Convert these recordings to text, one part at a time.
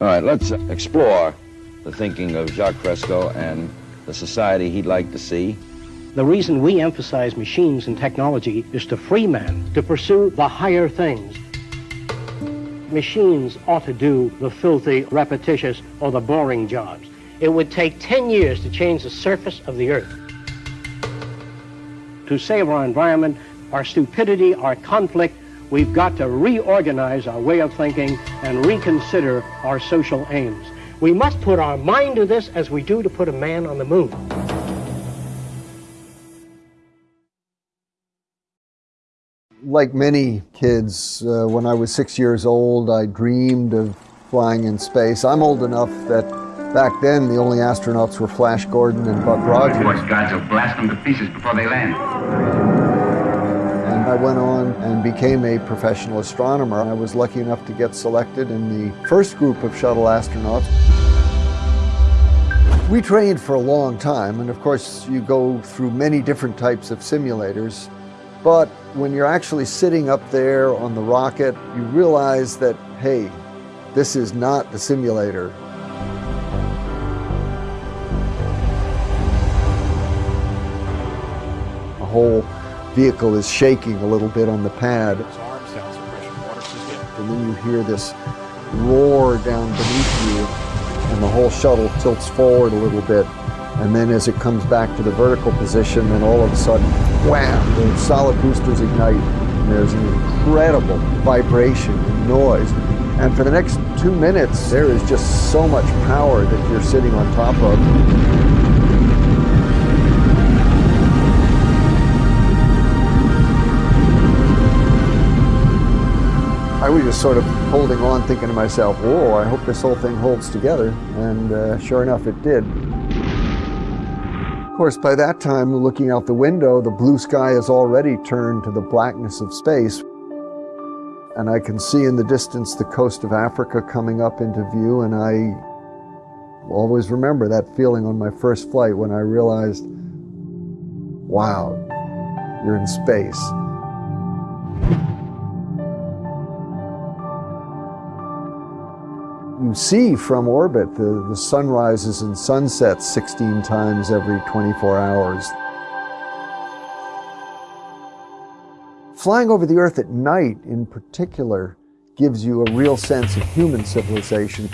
All right, let's explore the thinking of Jacques Fresco and the society he'd like to see. The reason we emphasize machines and technology is to free man to pursue the higher things. Machines ought to do the filthy, repetitious, or the boring jobs. It would take 10 years to change the surface of the earth. To save our environment, our stupidity, our conflict, we've got to reorganize our way of thinking and reconsider our social aims. We must put our mind to this as we do to put a man on the moon. Like many kids, uh, when I was six years old, I dreamed of flying in space. I'm old enough that back then the only astronauts were Flash Gordon and Buck Rogers. Force guards will blast them to pieces before they land. I went on and became a professional astronomer. I was lucky enough to get selected in the first group of shuttle astronauts. We trained for a long time, and of course you go through many different types of simulators. But when you're actually sitting up there on the rocket, you realize that, hey, this is not the simulator. The whole vehicle is shaking a little bit on the pad. And then you hear this roar down beneath you, and the whole shuttle tilts forward a little bit. And then as it comes back to the vertical position, then all of a sudden, wham, the solid boosters ignite. And there's an incredible vibration and noise. And for the next two minutes, there is just so much power that you're sitting on top of. I was just sort of holding on, thinking to myself, whoa, I hope this whole thing holds together. And uh, sure enough, it did. Of course, by that time, looking out the window, the blue sky has already turned to the blackness of space. And I can see in the distance the coast of Africa coming up into view, and I always remember that feeling on my first flight when I realized, wow, you're in space. See from orbit the, the sun rises and sunsets 16 times every 24 hours. Flying over the Earth at night, in particular, gives you a real sense of human civilization.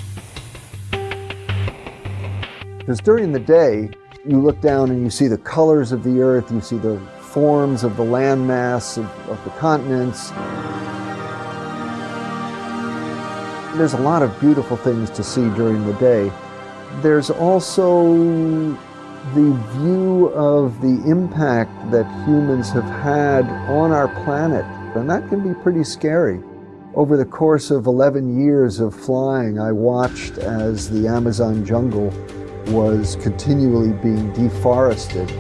Because during the day, you look down and you see the colors of the Earth, you see the forms of the landmass of, of the continents. There's a lot of beautiful things to see during the day. There's also the view of the impact that humans have had on our planet, and that can be pretty scary. Over the course of 11 years of flying, I watched as the Amazon jungle was continually being deforested.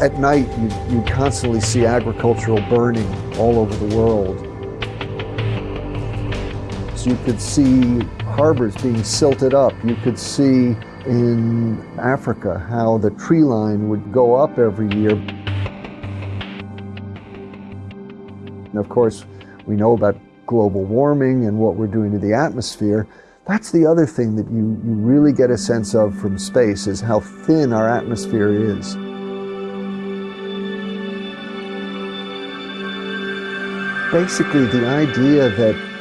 At night, you, you constantly see agricultural burning all over the world. You could see harbors being silted up. You could see in Africa how the tree line would go up every year. And of course, we know about global warming and what we're doing to the atmosphere. That's the other thing that you, you really get a sense of from space is how thin our atmosphere is. Basically, the idea that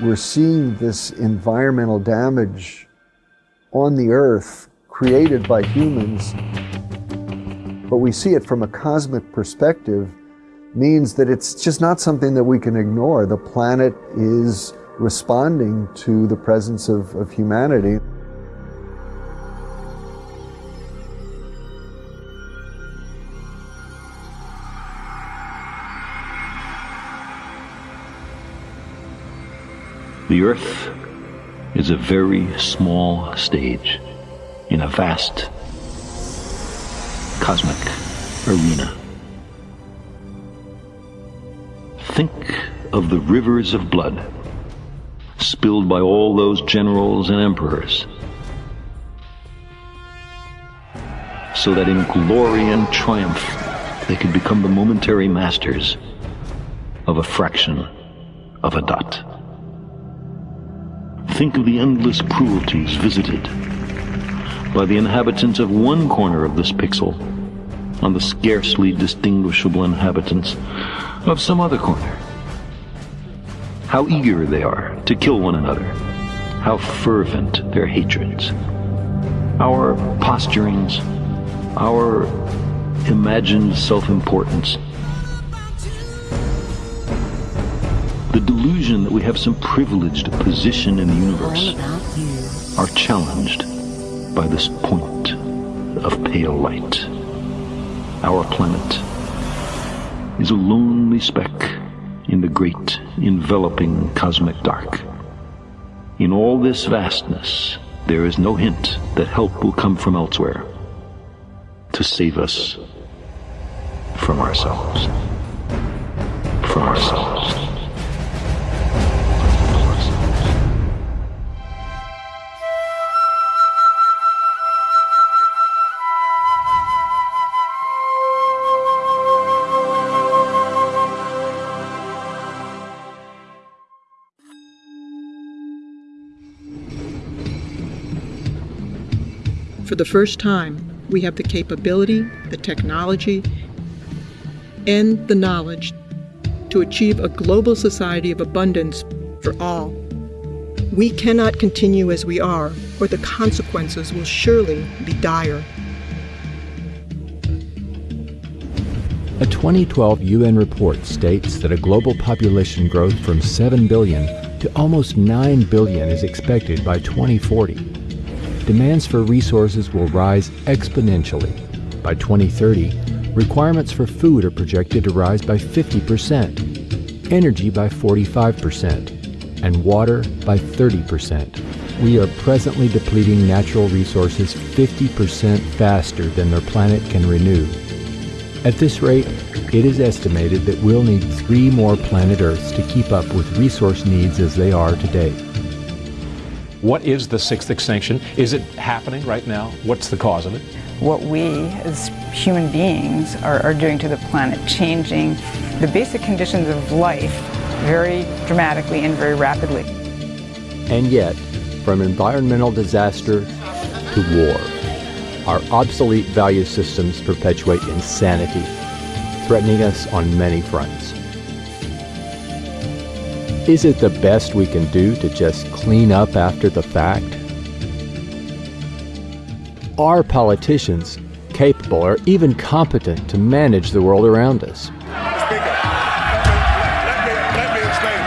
we're seeing this environmental damage on the earth created by humans, but we see it from a cosmic perspective means that it's just not something that we can ignore. The planet is responding to the presence of, of humanity. The Earth is a very small stage in a vast cosmic arena. Think of the rivers of blood spilled by all those generals and emperors, so that in glory and triumph they could become the momentary masters of a fraction of a dot. Think of the endless cruelties visited by the inhabitants of one corner of this pixel on the scarcely distinguishable inhabitants of some other corner. How eager they are to kill one another. How fervent their hatreds. Our posturings, our imagined self-importance. The delusion that we have some privileged position in the universe are challenged by this point of pale light. Our planet is a lonely speck in the great enveloping cosmic dark. In all this vastness, there is no hint that help will come from elsewhere to save us from ourselves. From ourselves. The first time, we have the capability, the technology, and the knowledge to achieve a global society of abundance for all. We cannot continue as we are, or the consequences will surely be dire. A 2012 UN report states that a global population growth from 7 billion to almost 9 billion is expected by 2040 demands for resources will rise exponentially. By 2030, requirements for food are projected to rise by 50%, energy by 45%, and water by 30%. We are presently depleting natural resources 50% faster than their planet can renew. At this rate, it is estimated that we'll need three more planet Earths to keep up with resource needs as they are today. What is the sixth extinction? Is it happening right now? What's the cause of it? What we as human beings are, are doing to the planet, changing the basic conditions of life very dramatically and very rapidly. And yet, from environmental disaster to war, our obsolete value systems perpetuate insanity, threatening us on many fronts. Is it the best we can do to just clean up after the fact? Are politicians capable or even competent to manage the world around us? Speaker, let me, let me explain.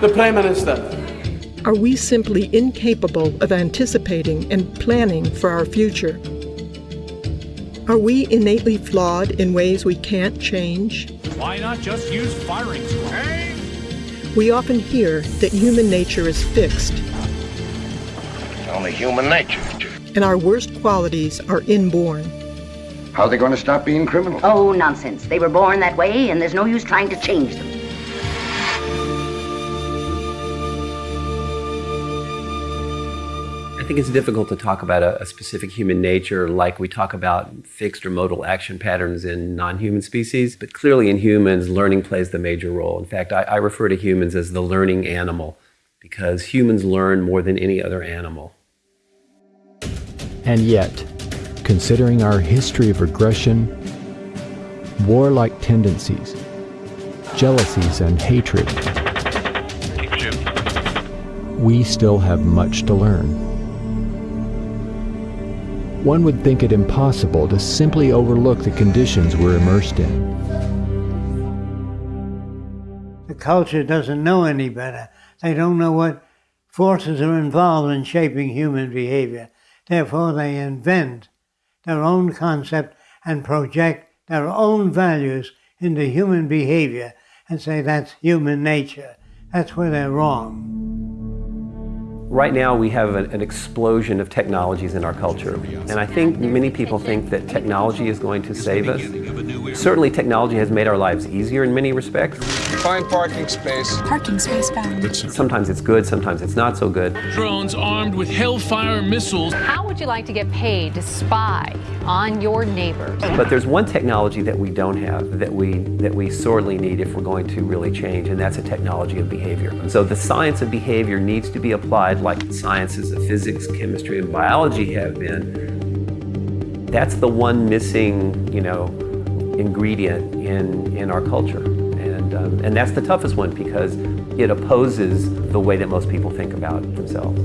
The Prime Minister. Are we simply incapable of anticipating and planning for our future? Are we innately flawed in ways we can't change? Why not just use firing squad? We often hear that human nature is fixed. It's Only human nature. And our worst qualities are inborn. How are they going to stop being criminals? Oh, nonsense. They were born that way, and there's no use trying to change them. Think it's difficult to talk about a, a, specific human nature like we talk about fixed or modal action patterns in non-human species, but clearly in humans, learning plays the major role. In fact, I, I refer to humans as the learning animal because humans learn more than any other animal. And yet, considering our history of regression, warlike tendencies, jealousies, and hatred, we still have much to learn. One would think it impossible to simply overlook the conditions we're immersed in. The culture doesn't know any better. They don't know what forces are involved in shaping human behavior. Therefore, they invent their own concept and project their own values into human behavior and say that's human nature. That's where they're wrong. Right now, we have an, explosion of technologies in our culture. And I think many people think that technology is going to save us. Certainly, technology has made our lives easier in many respects. Find parking space. Parking space found. Sometimes it's good, sometimes it's not so good. Drones armed with Hellfire missiles. How would you like to get paid to spy on your neighbors? But there's one technology that we don't have that we that we sorely need if we're going to really change, and that's a technology of behavior. So the science of behavior needs to be applied like the sciences of physics, chemistry, and biology have been. That's the one missing, you know, ingredient in in our culture. And, um, and that's the toughest one because it opposes the way that most people think about themselves.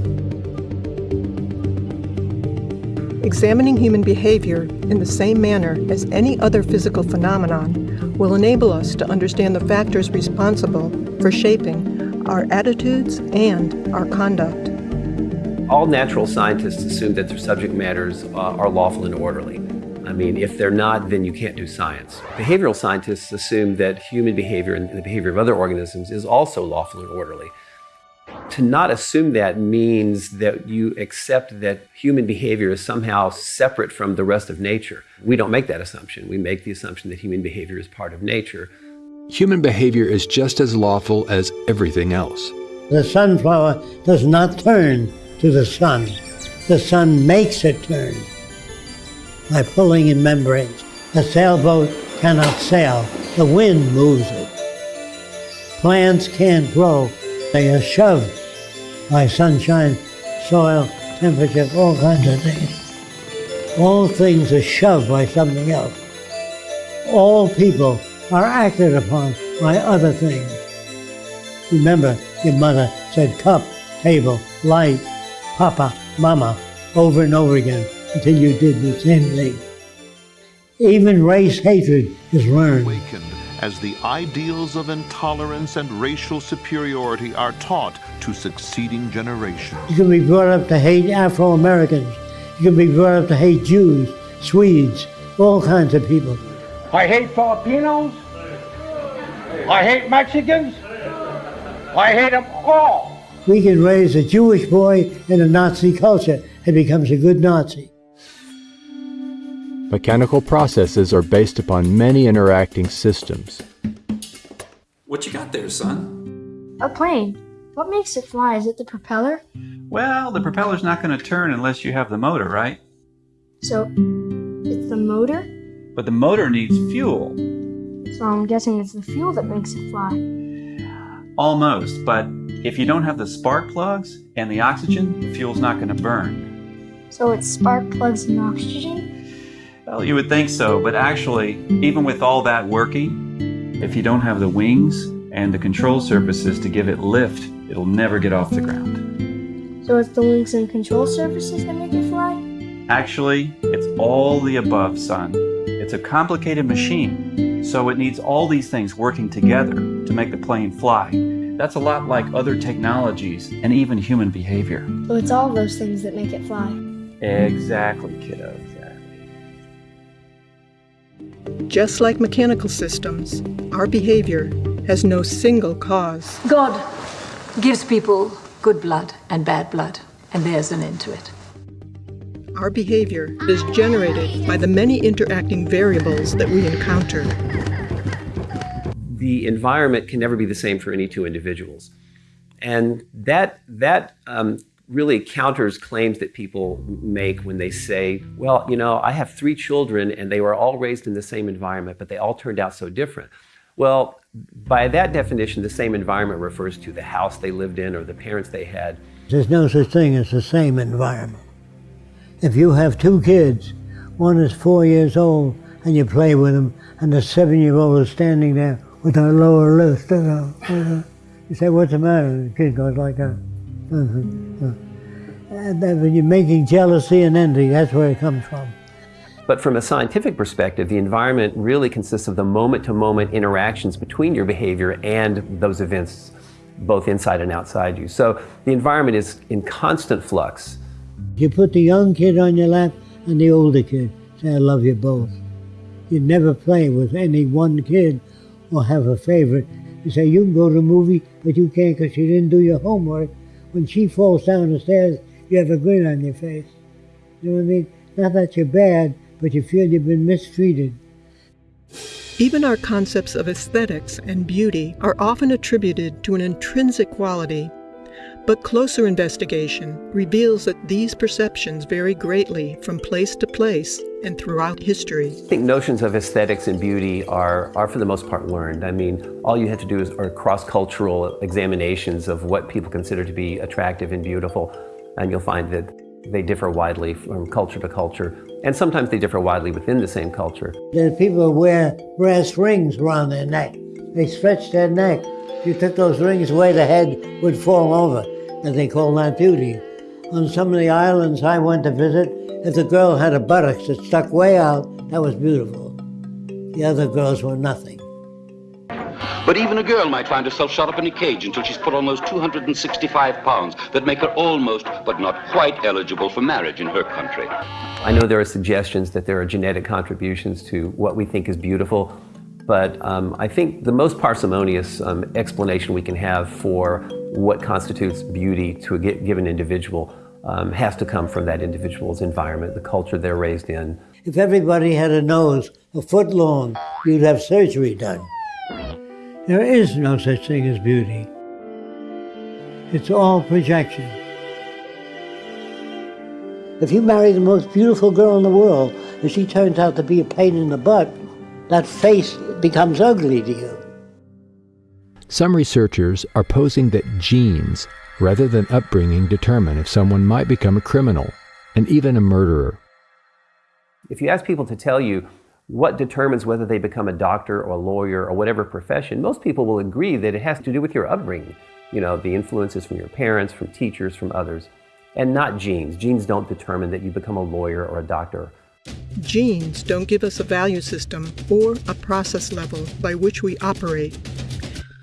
Examining human behavior in the same manner as any other physical phenomenon will enable us to understand the factors responsible for shaping our attitudes and our conduct. All natural scientists assume that their subject matters uh, are lawful and orderly. I mean, if they're not, then you can't do science. Behavioral scientists assume that human behavior and the behavior of other organisms is also lawful and orderly. To not assume that means that you accept that human behavior is somehow separate from the rest of nature. We don't make that assumption. We make the assumption that human behavior is part of nature. Human behavior is just as lawful as everything else. The sunflower does not turn to the sun. The sun makes it turn by pulling in membranes. A sailboat cannot sail. The wind moves it. Plants can't grow. They are shoved by sunshine, soil, temperature, all kinds of things. All things are shoved by something else. All people are acted upon by other things. Remember, your mother said cup, table, light, papa, mama, over and over again until you did the same thing. Even race hatred is learned. Awakened As the ideals of intolerance and racial superiority are taught to succeeding generations. You can be brought up to hate Afro Americans. You can be brought up to hate Jews, Swedes, all kinds of people. I hate Filipinos. I hate Mexicans. I hate them all. We can raise a Jewish boy in a Nazi culture and becomes a good Nazi. Mechanical processes are based upon many interacting systems. What you got there, son? A plane. What makes it fly? Is it the propeller? Well, the propeller's not going to turn unless you have the motor, right? So, it's the motor? But the motor needs fuel. So I'm guessing it's the fuel that makes it fly. Almost, but if you don't have the spark plugs and the oxygen, the fuel's not going to burn. So it's spark plugs and oxygen? Well, you would think so, but actually, even with all that working, if you don't have the wings and the control surfaces to give it lift, it'll never get off the ground. So it's the wings and control surfaces that make it fly? Actually, it's all the above, son. It's a complicated machine, so it needs all these things working together to make the plane fly. That's a lot like other technologies and even human behavior. So it's all those things that make it fly. Exactly, kiddo. Exactly. Just like mechanical systems, our behavior has no single cause. God gives people good blood and bad blood, and there's an end to it. Our behavior is generated by the many interacting variables that we encounter. The environment can never be the same for any two individuals. And that, that um, really counters claims that people make when they say, well, you know, I have three children and they were all raised in the same environment, but they all turned out so different. Well, by that definition, the same environment refers to the house they lived in or the parents they had. There's no such thing as the same environment. If you have two kids, one is four years old and you play with them, and the seven year old is standing there with her lower lip, uh, uh, you say, What's the matter? The kid goes like that. Mm-hmm. When you're making jealousy and envy, that's where it comes from. But from a scientific perspective, the environment really consists of the moment to moment interactions between your behavior and those events, both inside and outside you. So the environment is in constant flux. You put the young kid on your lap and the older kid, say, I love you both. You never play with any one kid or have a favorite. You say, you can go to a movie, but you can't because you didn't do your homework. When she falls down the stairs, you have a grin on your face. You know what I mean? Not that you're bad, but you feel you've been mistreated. Even our concepts of aesthetics and beauty are often attributed to an intrinsic quality, but closer investigation reveals that these perceptions vary greatly from place to place and throughout history. I think notions of aesthetics and beauty are, are for the most part learned. I mean, all you have to do is are cross-cultural examinations of what people consider to be attractive and beautiful, and you'll find that they differ widely from culture to culture, and sometimes they differ widely within the same culture. There's people wear brass rings around their neck. They stretch their neck. If you took those rings away, the head would fall over, and they call that beauty. On some of the islands I went to visit, if the girl had a buttocks that stuck way out, that was beautiful. The other girls were nothing. But even a girl might find herself shut up in a cage until she's put on those 265 pounds that make her almost, but not quite eligible for marriage in her country. I know there are suggestions that there are genetic contributions to what we think is beautiful, but um, I think the most parsimonious um, explanation we can have for what constitutes beauty to a given individual um, has to come from that individual's environment, the culture they're raised in. If everybody had a nose a foot long, you'd have surgery done. There is no such thing as beauty. It's all projection. If you marry the most beautiful girl in the world and she turns out to be a pain in the butt, that face becomes ugly to you. Some researchers are posing that genes, rather than upbringing, determine if someone might become a criminal and even a murderer. If you ask people to tell you what determines whether they become a doctor or a lawyer or whatever profession, most people will agree that it has to do with your upbringing. You know, the influences from your parents, from teachers, from others, and not genes. Genes don't determine that you become a lawyer or a doctor. Genes don't give us a value system or a process level by which we operate.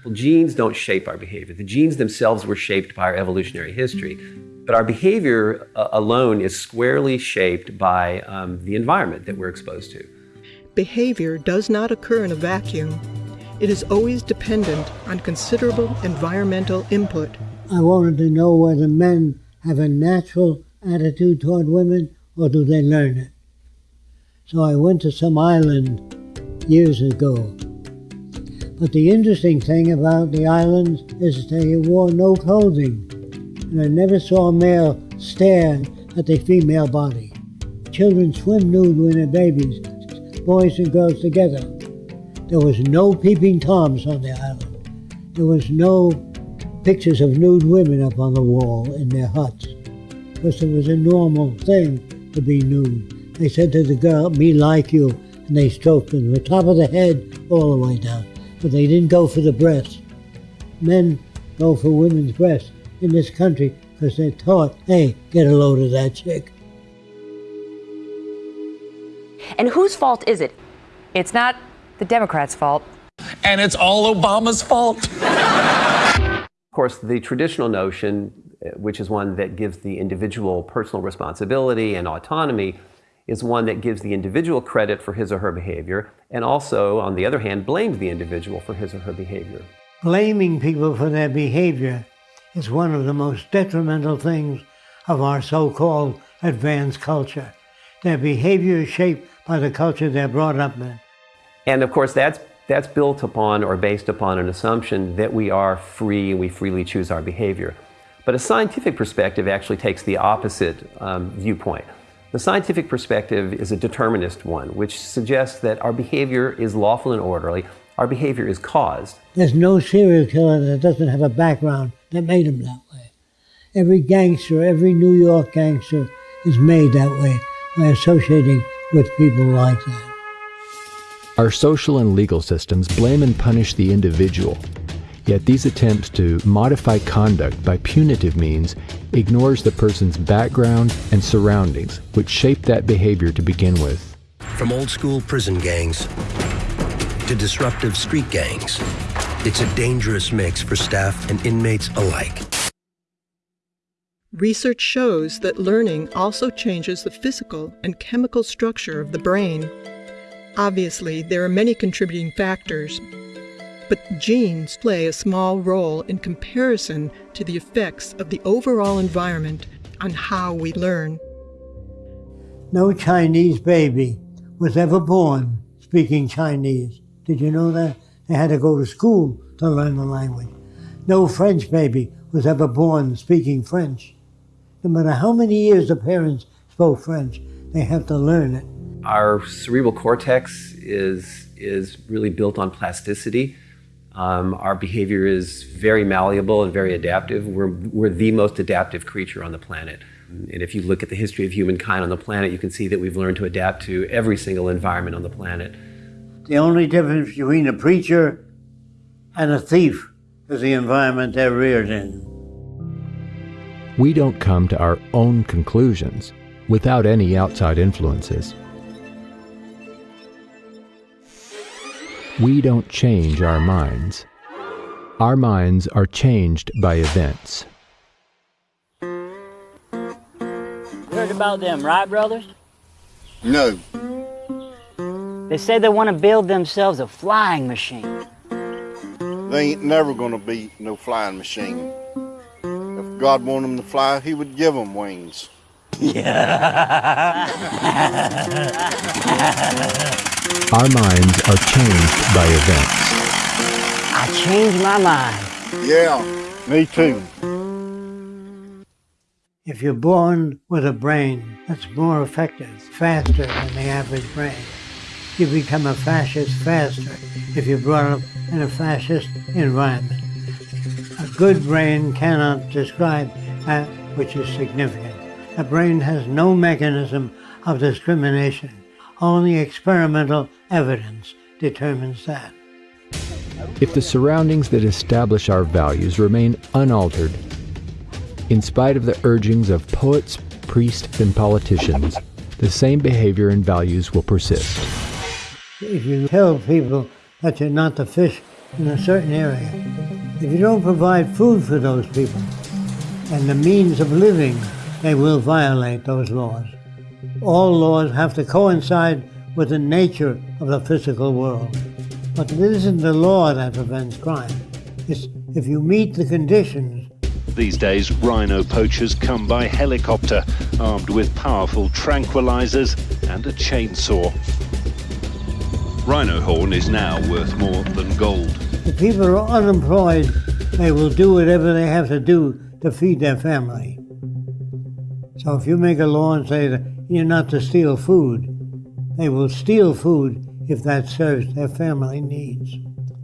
Well, genes don't shape our behavior. The genes themselves were shaped by our evolutionary history. But our behavior uh, alone is squarely shaped by um, the environment that we're exposed to behavior does not occur in a vacuum. It is always dependent on considerable environmental input. I wanted to know whether men have a natural attitude toward women or do they learn it. So I went to some island years ago. But the interesting thing about the islands is they wore no clothing. And I never saw a male stare at the female body. Children swim nude when they're babies boys and girls together. There was no peeping toms on the island. There was no pictures of nude women up on the wall in their huts, because it was a normal thing to be nude. They said to the girl, me like you, and they stroked them from the top of the head all the way down. But they didn't go for the breasts. Men go for women's breasts in this country because they're taught, hey, get a load of that chick. And whose fault is it? It's not the Democrats' fault. And it's all Obama's fault. of course, the traditional notion, uh, which is one that gives the individual personal responsibility and autonomy, is one that gives the individual credit for his or her behavior, and also, on the other hand, blames the individual for his or her behavior. Blaming people for their behavior is one of the most detrimental things of our so-called advanced culture. Their behavior is shaped by the culture they're brought up in. And of course, that's, that's built upon or based upon an assumption that we are free and we freely choose our behavior. But a scientific perspective actually takes the opposite um, viewpoint. The scientific perspective is a determinist one, which suggests that our behavior is lawful and orderly, our behavior is caused. There's no serial killer that doesn't have a background that made him that way. Every gangster, every New York gangster is made that way by associating with people like that. Our social and legal systems blame and punish the individual. Yet these attempts to modify conduct by punitive means ignores the person's background and surroundings, which shape that behavior to begin with. From old school prison gangs to disruptive street gangs, it's a dangerous mix for staff and inmates alike. Research shows that learning also changes the physical and chemical structure of the brain. Obviously, there are many contributing factors, but genes play a small role in comparison to the effects of the overall environment on how we learn. No Chinese baby was ever born speaking Chinese. Did you know that? They had to go to school to learn the language. No French baby was ever born speaking French. No matter how many years the parents spoke French, they have to learn it. Our cerebral cortex is, is really built on plasticity. Um, our behavior is very malleable and very adaptive. We're, we're the most adaptive creature on the planet. And if you look at the history of humankind on the planet, you can see that we've learned to adapt to every single environment on the planet. The only difference between a preacher and a thief is the environment they're reared in. We don't come to our own conclusions without any outside influences. We don't change our minds. Our minds are changed by events. Heard about them, right, brothers? No. They say they want to build themselves a flying machine. They ain't never gonna be no flying machine. If God wanted them to fly, He would give them wings. Our minds are changed by events. I changed my mind. Yeah, me too. If you're born with a brain that's more effective, faster than the average brain, you become a fascist faster if you're brought up in a fascist environment. A good brain cannot describe that which is significant. A brain has no mechanism of discrimination. Only experimental evidence determines that. If the surroundings that establish our values remain unaltered, in spite of the urgings of poets, priests, and politicians, the same behavior and values will persist. If you tell people that you're not to fish in a certain area, if you don't provide food for those people and the means of living, they will violate those laws. All laws have to coincide with the nature of the physical world. But it isn't the law that prevents crime. It's if you meet the conditions. These days, rhino poachers come by helicopter, armed with powerful tranquilizers and a chainsaw. Rhino horn is now worth more than gold. If people are unemployed, they will do whatever they have to do to feed their family. So if you make a law and say that you're not to steal food, they will steal food if that serves their family needs.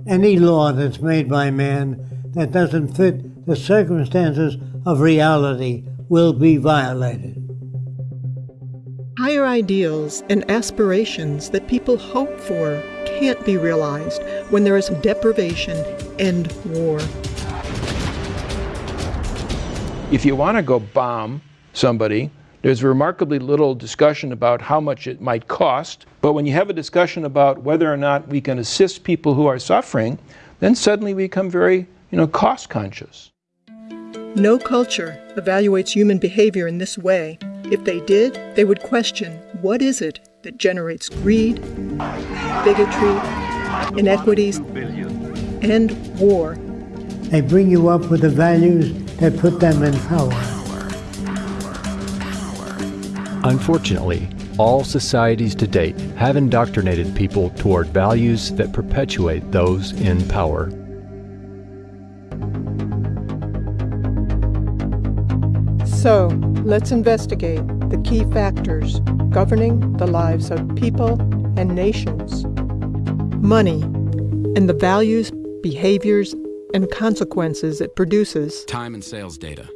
Any law that's made by man that doesn't fit the circumstances of reality will be violated. Higher ideals and aspirations that people hope for can't be realized when there is deprivation and war. If you want to go bomb somebody, there's remarkably little discussion about how much it might cost. But when you have a discussion about whether or not we can assist people who are suffering, then suddenly we become very, you know, cost conscious. No culture evaluates human behavior in this way. If they did, they would question what is it that generates greed, bigotry, inequities, and war. They bring you up with the values that put them in power. Unfortunately, all societies to date have indoctrinated people toward values that perpetuate those in power. So, let's investigate the key factors governing the lives of people and nations. Money and the values, behaviors, and consequences it produces. Time and sales data.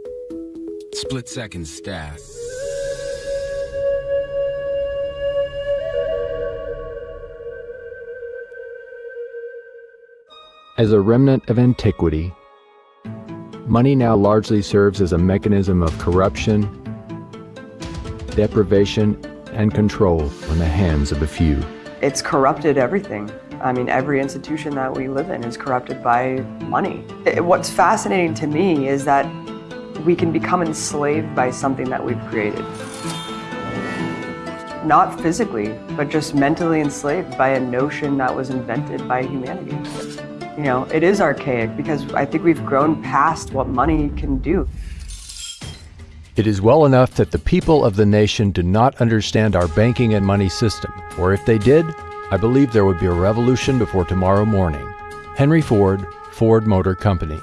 Split second stats. As a remnant of antiquity, money now largely serves as a mechanism of corruption, deprivation, and control in the hands of a few. It's corrupted everything. I mean, every institution that we live in is corrupted by money. It, what's fascinating to me is that we can become enslaved by something that we've created. Not physically, but just mentally enslaved by a notion that was invented by humanity. You know, it is archaic because I think we've grown past what money can do. It is well enough that the people of the nation do not understand our banking and money system, or if they did, I believe there would be a revolution before tomorrow morning. Henry Ford, Ford Motor Company.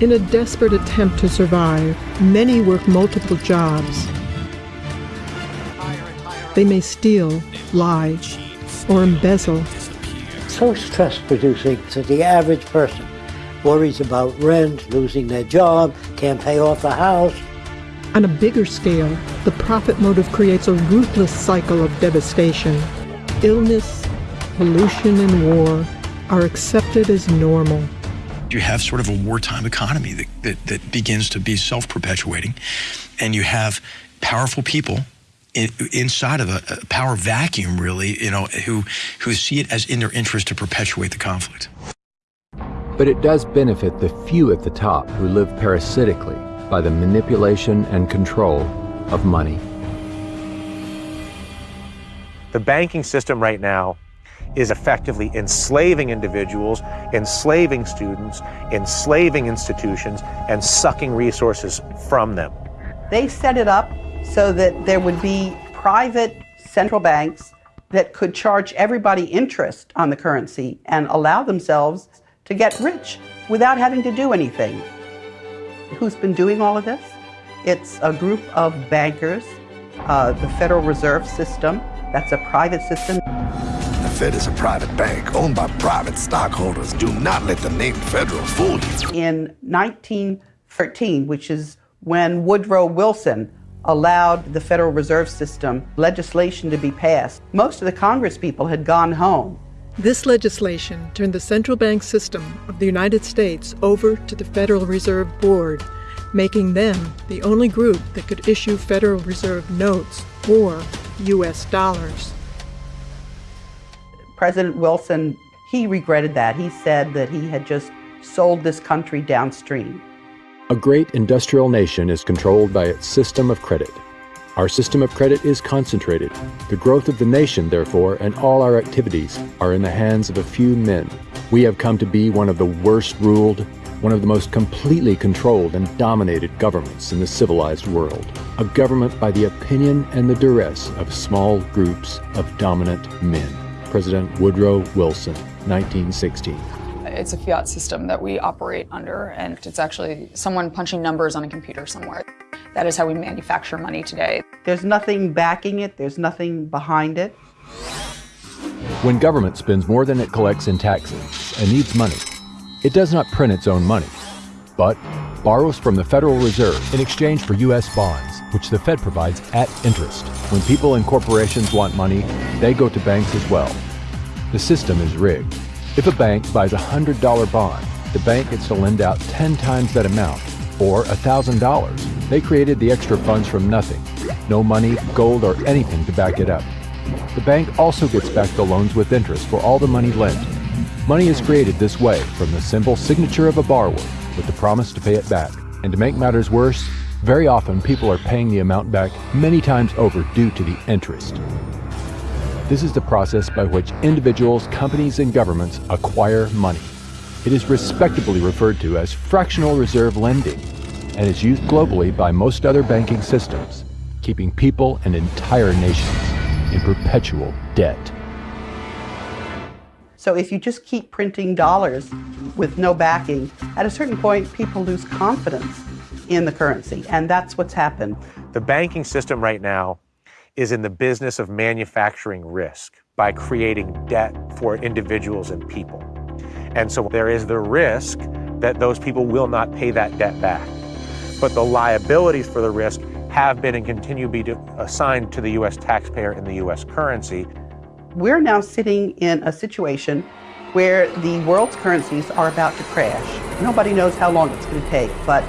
In a desperate attempt to survive, many work multiple jobs. They may steal, lie, or embezzle. So stress producing that the average person worries about rent, losing their job, can't pay off the house. On a bigger scale, the profit motive creates a ruthless cycle of devastation. Illness, pollution, and war are accepted as normal. You have sort of a wartime economy that, that, that begins to be self perpetuating, and you have powerful people in, inside of a, a, power vacuum, really, you know, who, who see it as in their interest to perpetuate the conflict. But it does benefit the few at the top who live parasitically by the manipulation and control of money. The banking system right now is effectively enslaving individuals, enslaving students, enslaving institutions, and sucking resources from them. They set it up so that there would be private central banks that could charge everybody interest on the currency and allow themselves to get rich without having to do anything. Who's been doing all of this? It's a group of bankers, uh, the Federal Reserve System, that's a private system. The Fed is a private bank owned by private stockholders. Do not let the name Federal fool you. In 1913, which is when Woodrow Wilson allowed the Federal Reserve System legislation to be passed, most of the Congress people had gone home. This legislation turned the central bank system of the United States over to the Federal Reserve Board, making them the only group that could issue Federal Reserve notes or U.S. dollars. President Wilson, he regretted that. He said that he had just sold this country downstream. A great industrial nation is controlled by its system of credit. Our system of credit is concentrated. The growth of the nation, therefore, and all our activities are in the hands of a few men. We have come to be one of the worst ruled, one of the most completely controlled and dominated governments in the civilized world. A government by the opinion and the duress of small groups of dominant men. President Woodrow Wilson, 1916. It's a fiat system that we operate under, and it's actually someone punching numbers on a computer somewhere. That is how we manufacture money today. There's nothing backing it, there's nothing behind it. When government spends more than it collects in taxes and needs money, it does not print its own money, but borrows from the Federal Reserve in exchange for U.S. bonds, which the Fed provides at interest. When people and corporations want money, they go to banks as well. The system is rigged. If a bank buys a $100 bond, the bank gets to lend out 10 times that amount, or $1,000. They created the extra funds from nothing. No money, gold, or anything to back it up. The bank also gets back the loans with interest for all the money lent. Money is created this way from the simple signature of a borrower with the promise to pay it back. And to make matters worse, very often people are paying the amount back many times over due to the interest. This is the process by which individuals, companies, and governments acquire money. It is respectably referred to as fractional reserve lending and is used globally by most other banking systems, keeping people and entire nations in perpetual debt. So if you just keep printing dollars with no backing, at a certain point, people lose confidence in the currency, and that's what's happened. The banking system right now is in the business of manufacturing risk by creating debt for individuals and people. And so there is the risk that those people will not pay that debt back. But the liabilities for the risk have been and continue to be assigned to the U.S. taxpayer in the U.S. currency. We're now sitting in a situation where the world's currencies are about to crash. Nobody knows how long it's going to take, but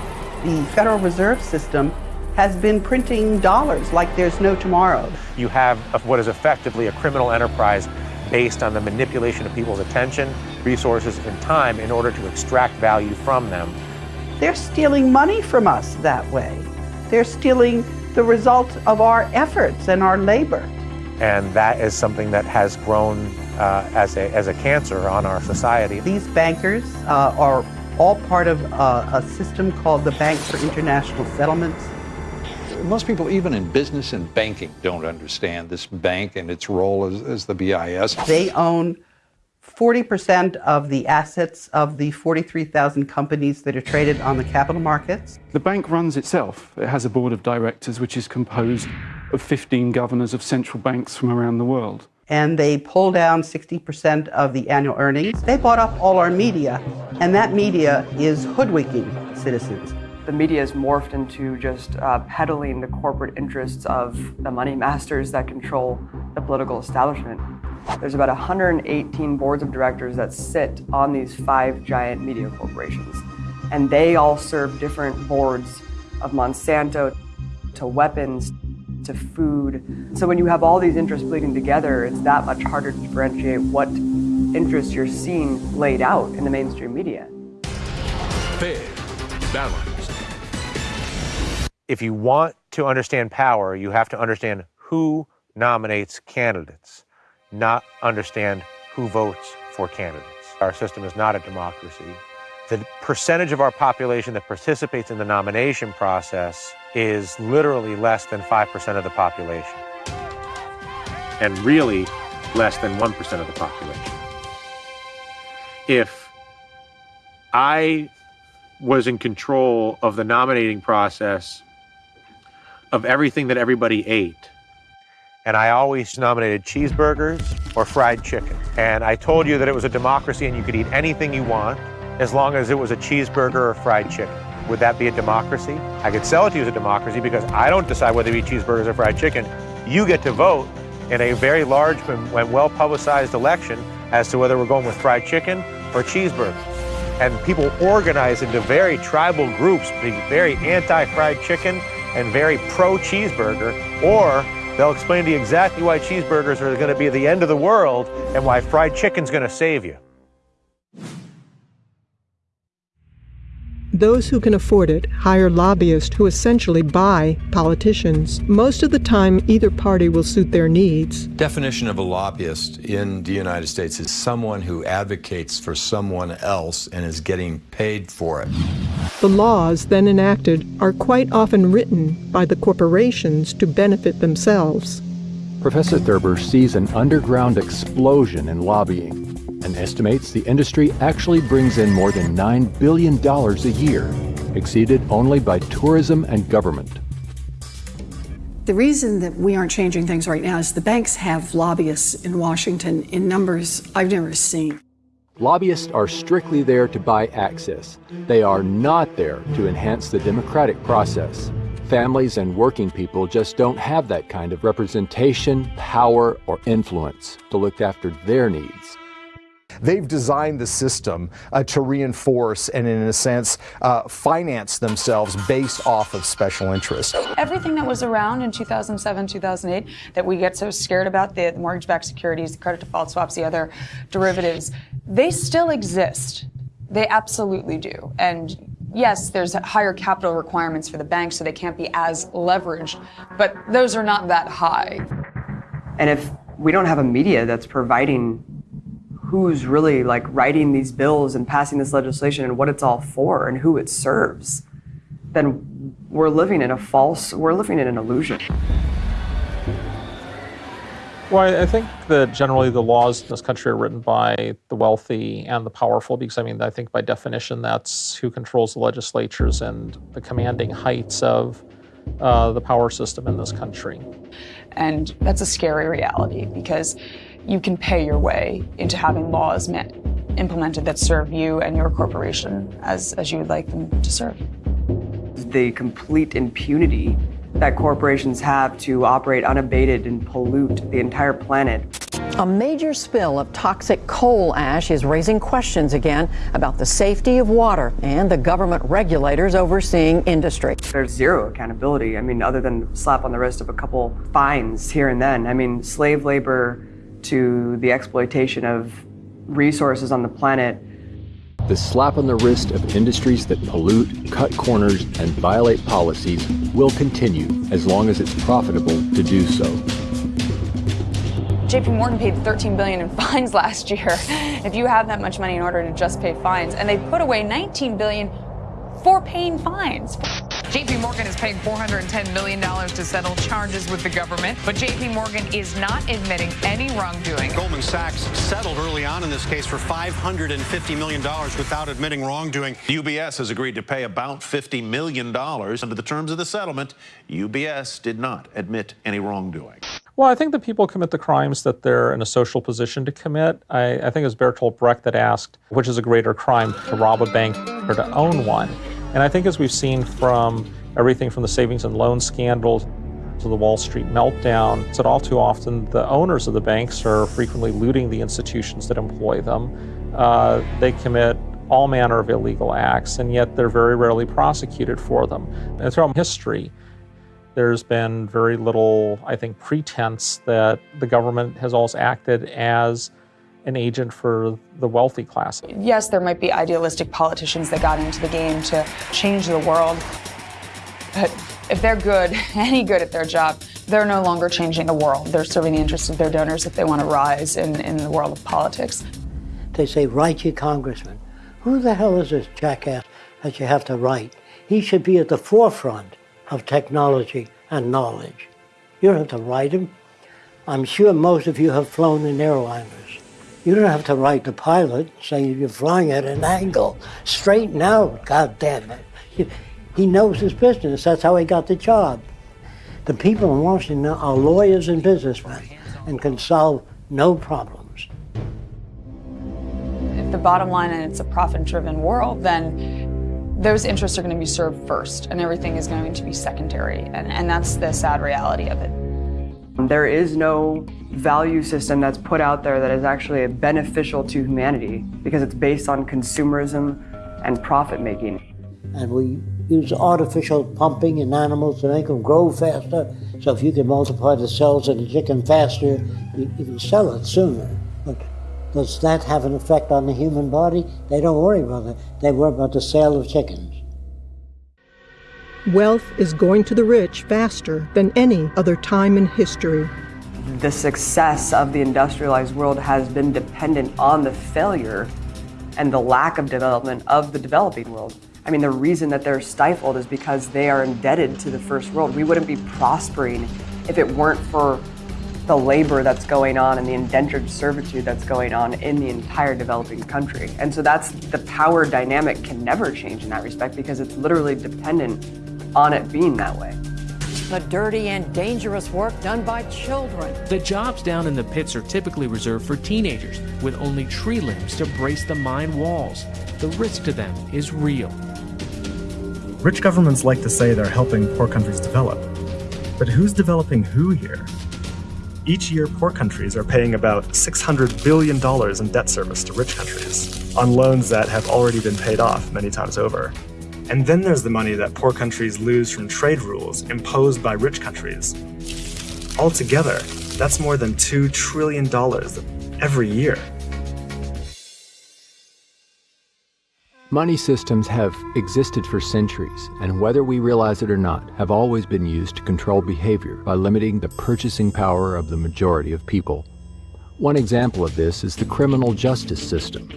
the Federal Reserve System has been printing dollars like there's no tomorrow. You have what is effectively a criminal enterprise based on the manipulation of people's attention, resources, and time in order to extract value from them. They're stealing money from us that way. They're stealing the result of our efforts and our labor. And that is something that has grown uh, as, a, as a cancer on our society. These bankers uh, are all part of uh, a system called the Bank for International Settlements. Most people, even in business and banking, don't understand this bank and its role as, as the BIS. They own 40% of the assets of the 43,000 companies that are traded on the capital markets. The bank runs itself. It has a board of directors which is composed of 15 governors of central banks from around the world. And they pull down 60% of the annual earnings. They bought up all our media, and that media is hoodwinking citizens. The media has morphed into just uh, peddling the corporate interests of the money masters that control the political establishment. There's about 118 boards of directors that sit on these five giant media corporations. And they all serve different boards of Monsanto to weapons to food. So when you have all these interests bleeding together, it's that much harder to differentiate what interests you're seeing laid out in the mainstream media. Fair, balanced. If you want to understand power, you have to understand who nominates candidates not understand who votes for candidates. Our system is not a democracy. The percentage of our population that participates in the nomination process is literally less than 5% of the population, and really less than 1% of the population. If I was in control of the nominating process of everything that everybody ate, and I always nominated cheeseburgers or fried chicken. And I told you that it was a democracy and you could eat anything you want as long as it was a cheeseburger or fried chicken. Would that be a democracy? I could sell it to you as a democracy because I don't decide whether to eat cheeseburgers or fried chicken. You get to vote in a very large and well publicized election as to whether we're going with fried chicken or cheeseburgers. And people organize into very tribal groups, being very anti fried chicken and very pro cheeseburger, or They'll explain to you exactly why cheeseburgers are going to be the end of the world and why fried chicken's going to save you. Those who can afford it hire lobbyists who essentially buy politicians. Most of the time, either party will suit their needs. Definition of a lobbyist in the United States is someone who advocates for someone else and is getting paid for it. The laws then enacted are quite often written by the corporations to benefit themselves. Professor Thurber sees an underground explosion in lobbying and estimates the industry actually brings in more than $9 billion a year, exceeded only by tourism and government. The reason that we aren't changing things right now is the banks have lobbyists in Washington in numbers I've never seen. Lobbyists are strictly there to buy access. They are not there to enhance the democratic process. Families and working people just don't have that kind of representation, power, or influence to look after their needs. They've designed the system uh, to reinforce and, in a sense, uh, finance themselves based off of special interests. Everything that was around in 2007, 2008 that we get so scared about the, the mortgage backed securities, the credit default swaps, the other derivatives they still exist. They absolutely do. And yes, there's higher capital requirements for the banks, so they can't be as leveraged, but those are not that high. And if we don't have a media that's providing who's really like writing these bills and passing this legislation and what it's all for and who it serves, then we're living in a false, we're living in an illusion. Well, I think that generally the laws in this country are written by the wealthy and the powerful because, I mean, I think by definition that's who controls the legislatures and the commanding heights of uh, the power system in this country. And that's a scary reality because you can pay your way into having laws met, implemented that serve you and your corporation as, as you would like them to serve. The complete impunity that corporations have to operate unabated and pollute the entire planet. A major spill of toxic coal ash is raising questions again about the safety of water and the government regulators overseeing industry. There's zero accountability. I mean, other than slap on the wrist of a couple fines here and then. I mean, slave labor to the exploitation of resources on the planet. The slap on the wrist of industries that pollute, cut corners, and violate policies will continue as long as it's profitable to do so. JP Morgan paid 13 billion in fines last year. If you have that much money in order to just pay fines, and they put away 19 billion for paying fines. JP Morgan is paying $410 million to settle charges with the government, but JP Morgan is not admitting any wrongdoing. Goldman Sachs settled early on in this case for $550 million without admitting wrongdoing. UBS has agreed to pay about $50 million. Under the terms of the settlement, UBS did not admit any wrongdoing. Well, I think that people commit the crimes that they're in a social position to commit. I, I think it was Bertolt Brecht that asked, which is a greater crime, to rob a bank or to own one? And I think as we've seen from everything from the savings and loan scandals to the Wall Street meltdown, it's that all too often the owners of the banks are frequently looting the institutions that employ them. Uh, they commit all manner of illegal acts, and yet they're very rarely prosecuted for them. And throughout history, there's been very little, I think, pretense that the government has always acted as an agent for the wealthy class. Yes, there might be idealistic politicians that got into the game to change the world. But if they're good, any good at their job, they're no longer changing the world. They're serving the interests of their donors if they want to rise in, in the world of politics. They say, write your congressman. Who the hell is this jackass that you have to write? He should be at the forefront of technology and knowledge. You don't have to write him. I'm sure most of you have flown in airliners. You don't have to write the pilot saying you're flying at an angle. Straighten out, God damn it. He knows his business. That's how he got the job. The people in Washington are lawyers and businessmen and can solve no problems. If the bottom line and it's a profit-driven world, then those interests are going to be served first and everything is going to be secondary. And, and that's the sad reality of it. There is no value system that's put out there that is actually beneficial to humanity because it's based on consumerism and profit making. And we use artificial pumping in animals to make them grow faster. So if you can multiply the cells in a chicken faster, you, you can sell it sooner. But does that have an effect on the human body? They don't worry about it. They worry about the sale of chickens. Wealth is going to the rich faster than any other time in history. The success of the industrialized world has been dependent on the failure and the lack of development of the developing world. I mean, the reason that they're stifled is because they are indebted to the first world. We wouldn't be prospering if it weren't for the labor that's going on and the indentured servitude that's going on in the entire developing country. And so that's the power dynamic can never change in that respect because it's literally dependent on it being that way. The dirty and dangerous work done by children. The jobs down in the pits are typically reserved for teenagers with only tree limbs to brace the mine walls. The risk to them is real. Rich governments like to say they're helping poor countries develop. But who's developing who here? Each year, poor countries are paying about $600 billion in debt service to rich countries on loans that have already been paid off many times over. And then there's the money that poor countries lose from trade rules imposed by rich countries. Altogether, that's more than $2 trillion every year. Money systems have existed for centuries, and whether we realize it or not, have always been used to control behavior by limiting the purchasing power of the majority of people. One example of this is the criminal justice system.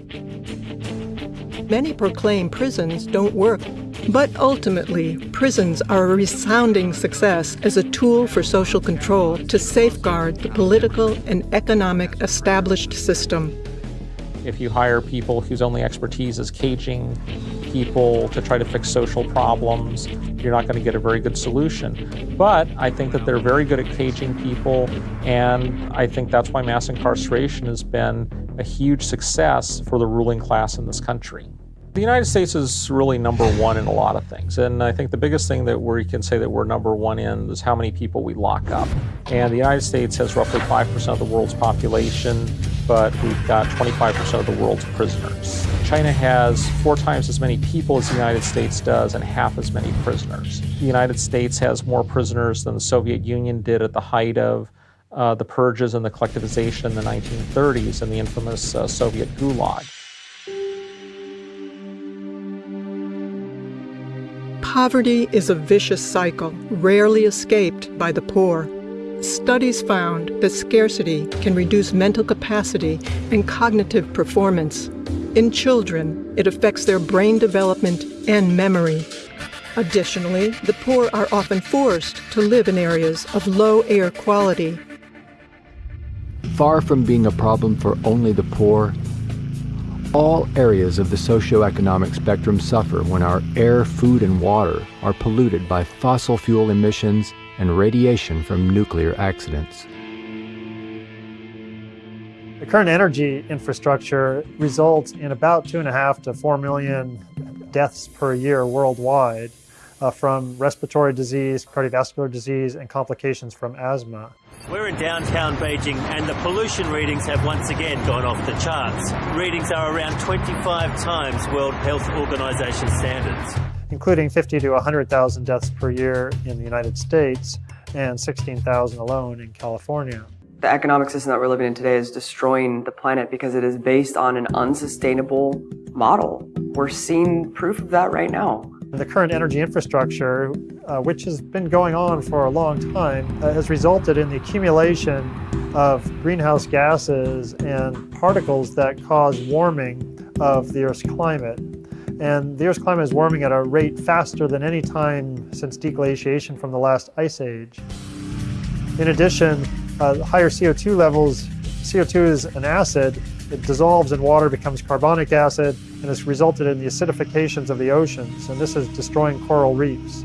Many proclaim prisons don't work, but ultimately, prisons are a resounding success as a tool for social control to safeguard the political and economic established system. If you hire people whose only expertise is caging people to try to fix social problems, you're not going to get a very good solution. But I think that they're very good at caging people, and I think that's why mass incarceration has been a huge success for the ruling class in this country. The United States is really number one in a lot of things, and I think the biggest thing that we can say that we're number one in is how many people we lock up. And the United States has roughly 5% of the world's population, but we've got 25% of the world's prisoners. China has four times as many people as the United States does and half as many prisoners. The United States has more prisoners than the Soviet Union did at the height of uh, the purges and the collectivization in the 1930s and the infamous uh, Soviet Gulag. Poverty is a vicious cycle, rarely escaped by the poor. Studies found that scarcity can reduce mental capacity and cognitive performance. In children, it affects their brain development and memory. Additionally, the poor are often forced to live in areas of low air quality. Far from being a problem for only the poor, all areas of the socioeconomic spectrum suffer when our air, food, and water are polluted by fossil fuel emissions and radiation from nuclear accidents. The current energy infrastructure results in about two and a half to four million deaths per year worldwide uh, from respiratory disease, cardiovascular disease, and complications from asthma. We're in downtown Beijing and the pollution readings have once again gone off the charts. Readings are around 25 times World Health Organization standards. Including 50 to 100,000 deaths per year in the United States and 16,000 alone in California. The economic system that we're living in today is destroying the planet because it is based on an unsustainable model. We're seeing proof of that right now. The current energy infrastructure, uh, which has been going on for a long time, uh, has resulted in the accumulation of greenhouse gases and particles that cause warming of the Earth's climate. And the Earth's climate is warming at a rate faster than any time since deglaciation from the last ice age. In addition, uh, higher CO2 levels, CO2 is an acid, it dissolves in water, becomes carbonic acid, and has resulted in the acidifications of the oceans, and this is destroying coral reefs.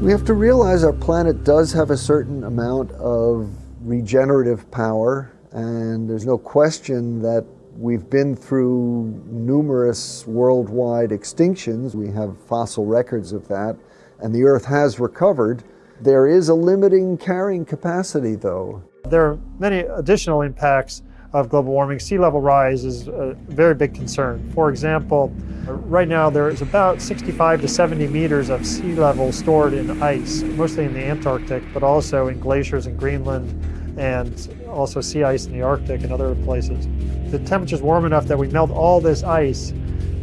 We have to realize our planet does have a certain amount of regenerative power, and there's no question that we've been through numerous worldwide extinctions. We have fossil records of that, and the Earth has recovered. There is a limiting carrying capacity, though. There are many additional impacts of global warming. Sea level rise is a very big concern. For example, right now there is about 65 to 70 meters of sea level stored in ice, mostly in the Antarctic, but also in glaciers in Greenland and also sea ice in the Arctic and other places. The temperature's warm enough that we melt all this ice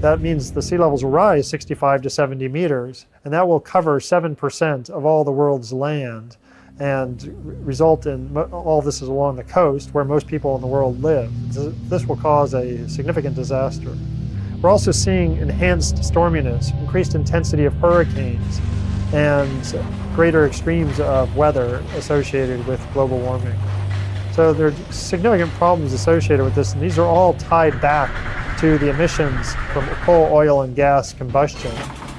that means the sea levels will rise 65 to 70 meters, and that will cover 7% of all the world's land and result in all this is along the coast where most people in the world live. This will cause a significant disaster. We're also seeing enhanced storminess, increased intensity of hurricanes, and greater extremes of weather associated with global warming. So there are significant problems associated with this, and these are all tied back to the emissions from coal, oil, and gas combustion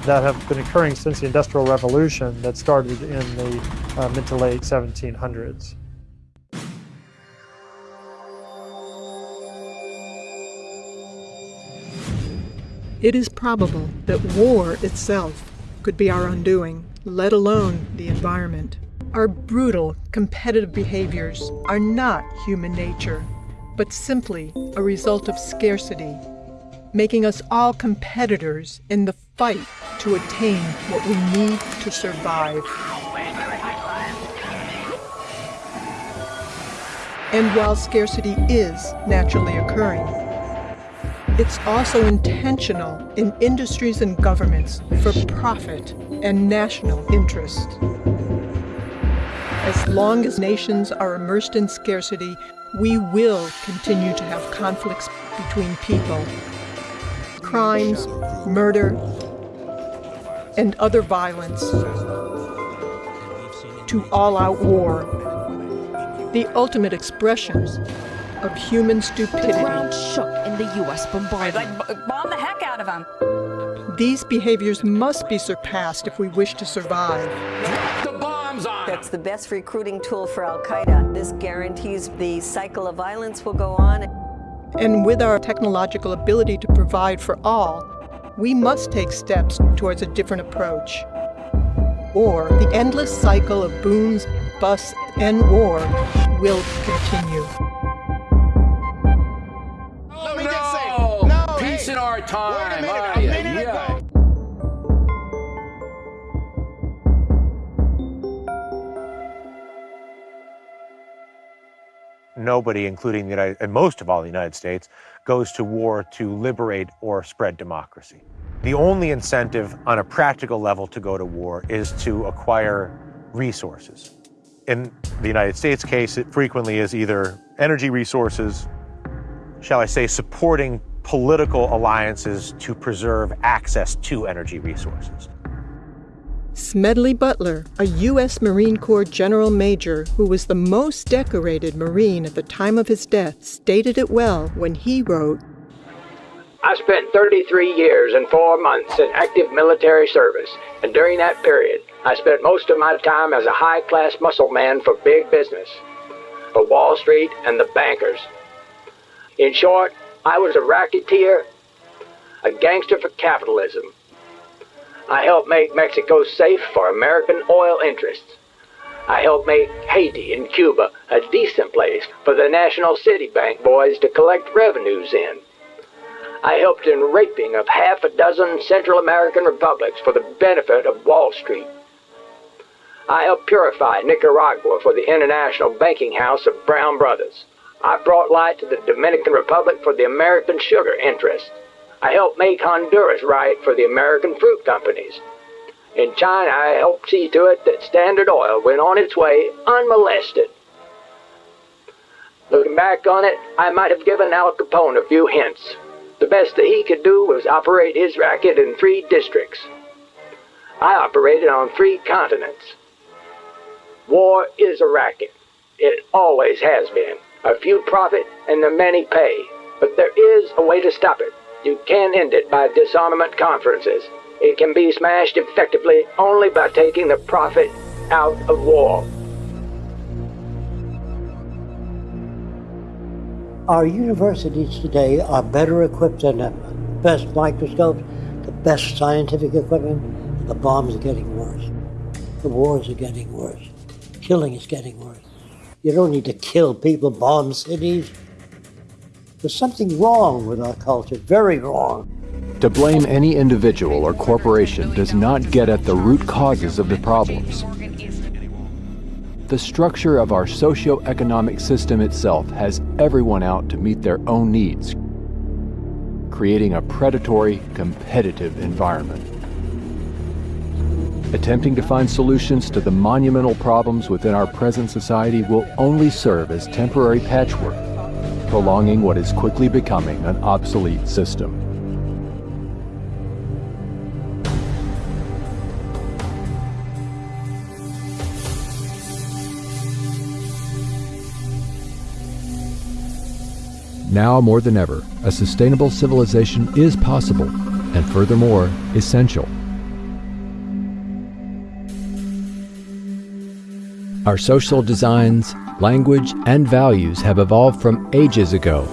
that have been occurring since the Industrial Revolution that started in the uh, mid to late 1700s. It is probable that war itself could be our undoing, let alone the environment. Our brutal, competitive behaviors are not human nature but simply a result of scarcity, making us all competitors in the fight to attain what we need to survive. And while scarcity is naturally occurring, it's also intentional in industries and governments for profit and national interest. As long as nations are immersed in scarcity, we will continue to have conflicts between people. Crimes, murder, and other violence. To all-out war. The ultimate expression of human stupidity. The ground shook in the U.S. bombardment. Like, bomb the heck out of them. These behaviors must be surpassed if we wish to survive. That's the best recruiting tool for Al Qaeda. This guarantees the cycle of violence will go on. And with our technological ability to provide for all, we must take steps towards a different approach. Or the endless cycle of booms, busts, and war will continue. No, no, peace hey, in our time. Nobody, including the United, and most of all the United States, goes to war to liberate or spread democracy. The only incentive on a practical level to go to war is to acquire resources. In the United States case, it frequently is either energy resources, shall I say, supporting political alliances to preserve access to energy resources. Smedley Butler, a U.S. Marine Corps General Major who was the most decorated Marine at the time of his death, stated it well when he wrote I spent 33 years and four months in active military service, and during that period, I spent most of my time as a high class muscle man for big business, for Wall Street and the bankers. In short, I was a racketeer, a gangster for capitalism. I helped make Mexico safe for American oil interests. I helped make Haiti and Cuba a decent place for the National City Bank boys to collect revenues in. I helped in raping of half a dozen Central American republics for the benefit of Wall Street. I helped purify Nicaragua for the International Banking House of Brown Brothers. I brought light to the Dominican Republic for the American sugar interests. I helped make Honduras right for the American fruit companies. In China, I helped see to it that Standard Oil went on its way unmolested. Looking back on it, I might have given Al Capone a few hints. The best that he could do was operate his racket in three districts. I operated on three continents. War is a racket. It always has been. A few profit and the many pay. But there is a way to stop it. You can't end it by disarmament conferences. It can be smashed effectively only by taking the profit out of war. Our universities today are better equipped than ever. The Best microscopes, the best scientific equipment. The bombs are getting worse. The wars are getting worse. Killing is getting worse. You don't need to kill people, bomb cities. There's something wrong with our culture, very wrong. To blame any individual or corporation does not get at the root causes of the problems. The structure of our socio-economic system itself has everyone out to meet their own needs, creating a predatory, competitive environment. Attempting to find solutions to the monumental problems within our present society will only serve as temporary patchwork, prolonging what is quickly becoming an obsolete system. Now more than ever, a sustainable civilization is possible, and furthermore, essential. Our social designs, language, and values have evolved from ages ago.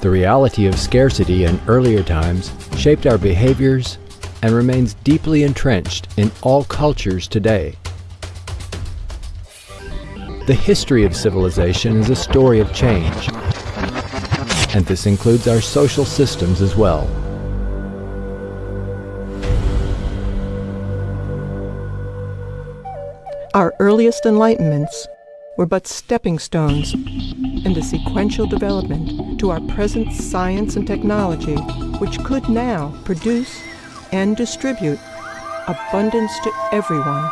The reality of scarcity in earlier times shaped our behaviors and remains deeply entrenched in all cultures today. The history of civilization is a story of change, and this includes our social systems as well. Our earliest enlightenments were but stepping stones in the sequential development to our present science and technology, which could now produce and distribute abundance to everyone.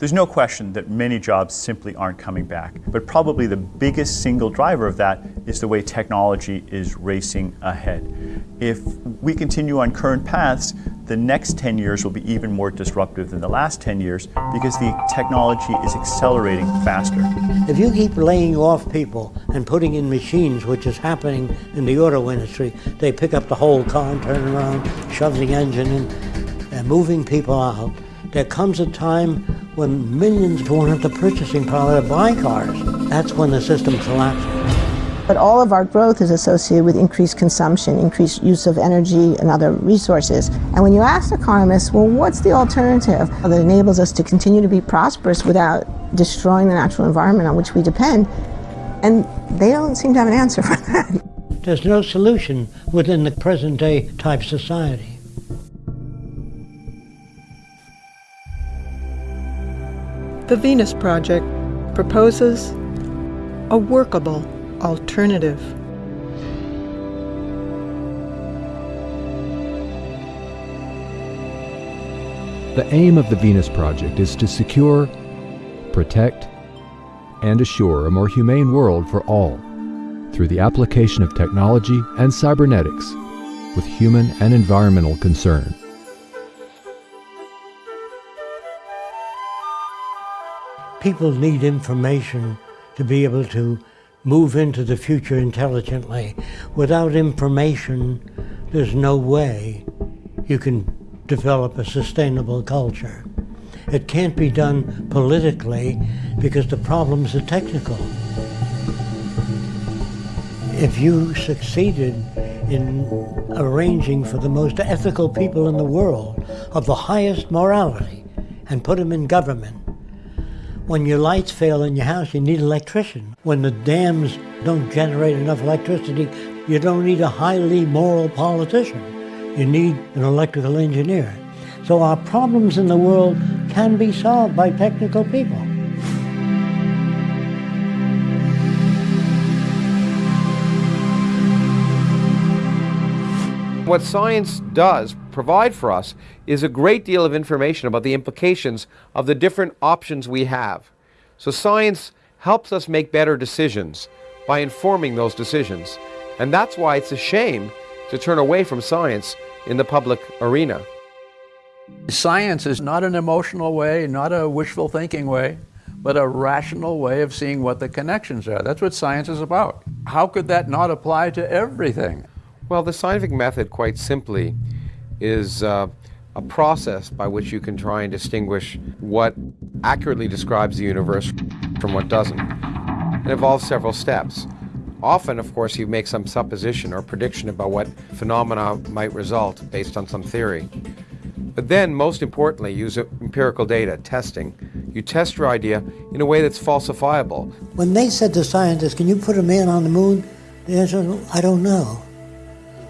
There's no question that many jobs simply aren't coming back, but probably the biggest single driver of that is the way technology is racing ahead. If we continue on current paths, the next 10 years will be even more disruptive than the last 10 years because the technology is accelerating faster. If you keep laying off people and putting in machines, which is happening in the auto industry, they pick up the whole car and turn around, shove the engine in, and moving people out. There comes a time when millions won't have the purchasing power to buy cars. That's when the system collapses. But all of our growth is associated with increased consumption, increased use of energy and other resources. And when you ask economists, well, what's the alternative that enables us to continue to be prosperous without destroying the natural environment on which we depend? And they don't seem to have an answer for that. There's no solution within the present day type society. The Venus Project proposes a workable alternative. The aim of the Venus Project is to secure, protect, and assure a more humane world for all through the application of technology and cybernetics with human and environmental concern. People need information to be able to move into the future intelligently. Without information, there's no way you can develop a sustainable culture. It can't be done politically because the problems are technical. If you succeeded in arranging for the most ethical people in the world of the highest morality and put them in government, when your lights fail in your house, you need an electrician. When the dams don't generate enough electricity, you don't need a highly moral politician. You need an electrical engineer. So our problems in the world can be solved by technical people. What science does provide for us is a great deal of information about the implications of the different options we have. So science helps us make better decisions by informing those decisions. And that's why it's a shame to turn away from science in the public arena. Science is not an emotional way, not a wishful thinking way, but a rational way of seeing what the connections are. That's what science is about. How could that not apply to everything? Well, the scientific method, quite simply, is uh, a process by which you can try and distinguish what accurately describes the universe from what doesn't. It involves several steps. Often, of course, you make some supposition or prediction about what phenomena might result based on some theory. But then, most importantly, use empirical data, testing. You test your idea in a way that's falsifiable. When they said to scientists, can you put a man on the moon? The answer was, I don't know.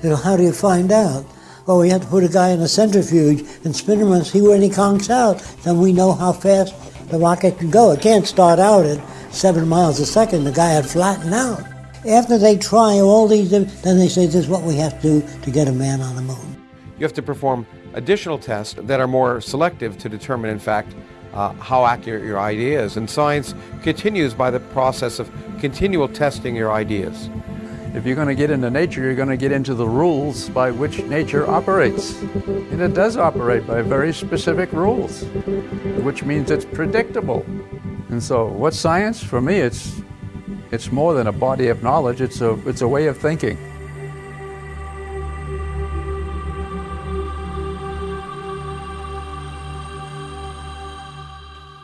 How do you find out? Well, we have to put a guy in a centrifuge and spin him and see where he conks out. Then we know how fast the rocket can go. It can't start out at seven miles a second. The guy had flattened out. After they try all these, then they say this is what we have to do to get a man on the moon. You have to perform additional tests that are more selective to determine, in fact, uh, how accurate your idea is. And science continues by the process of continual testing your ideas. If you're going to get into nature, you're going to get into the rules by which nature operates. And it does operate by very specific rules, which means it's predictable. And so, what's science? For me, it's, it's more than a body of knowledge, it's a, it's a way of thinking.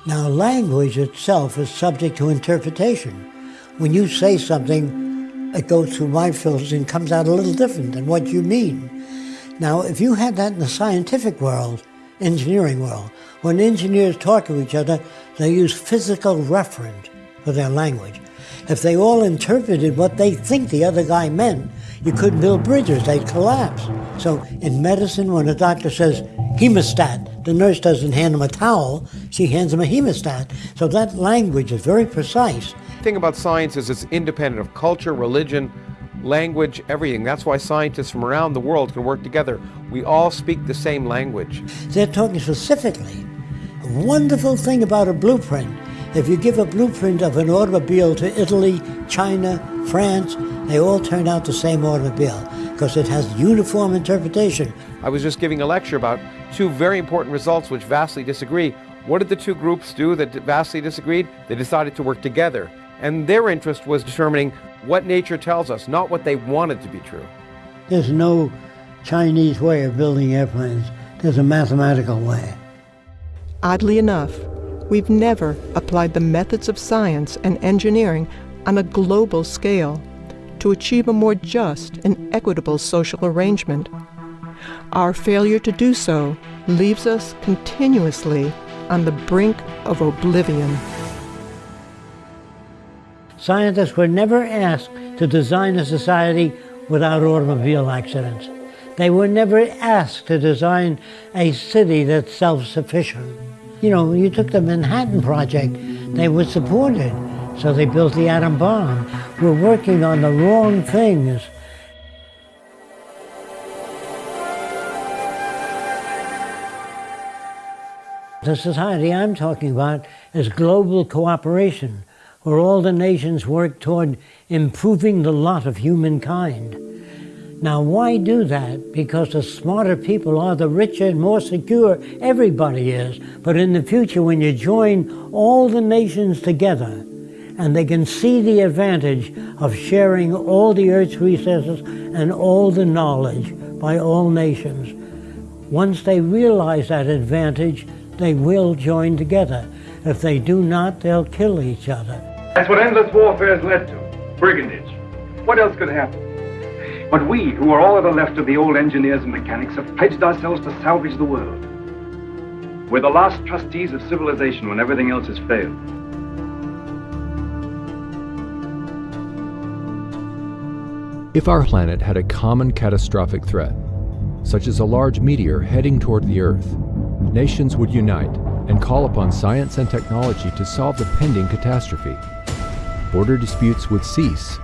Now, language itself is subject to interpretation. When you say something, it goes through my filters and comes out a little different than what you mean. Now, if you had that in the scientific world, engineering world, when engineers talk to each other, they use physical reference for their language. If they all interpreted what they think the other guy meant, you couldn't build bridges, they'd collapse. So in medicine, when a doctor says hemostat, the nurse doesn't hand him a towel, she hands him a hemostat. So that language is very precise. Thing about science is it's independent of culture, religion, language, everything. That's why scientists from around the world can work together. We all speak the same language. They're talking specifically. A wonderful thing about a blueprint. If you give a blueprint of an automobile to Italy, China, France, they all turn out the same automobile because it has uniform interpretation. I was just giving a lecture about two very important results which vastly disagree. What did the two groups do that vastly disagreed? They decided to work together. And their interest was determining what nature tells us, not what they wanted to be true. There's no Chinese way of building airplanes. There's a mathematical way. Oddly enough, we've never applied the methods of science and engineering on a global scale to achieve a more just and equitable social arrangement. Our failure to do so leaves us continuously on the brink of oblivion. Scientists were never asked to design a society without automobile accidents. They were never asked to design a city that's self-sufficient. You know, you took the Manhattan Project, they were supported, so they built the atom bomb. We're working on the wrong things. The society I'm talking about is global cooperation, where all the nations work toward improving the lot of humankind. Now, why do that? Because the smarter people are, the richer and more secure everybody is. But in the future, when you join all the nations together, and they can see the advantage of sharing all the Earth's resources and all the knowledge by all nations. Once they realize that advantage, they will join together. If they do not, they'll kill each other. That's what endless warfare has led to brigandage. What else could happen? But we, who are all that are left of the old engineers and mechanics, have pledged ourselves to salvage the world. We're the last trustees of civilization when everything else has failed. If our planet had a common catastrophic threat, such as a large meteor heading toward the Earth, nations would unite and call upon science and technology to solve the pending catastrophe. Border disputes would cease.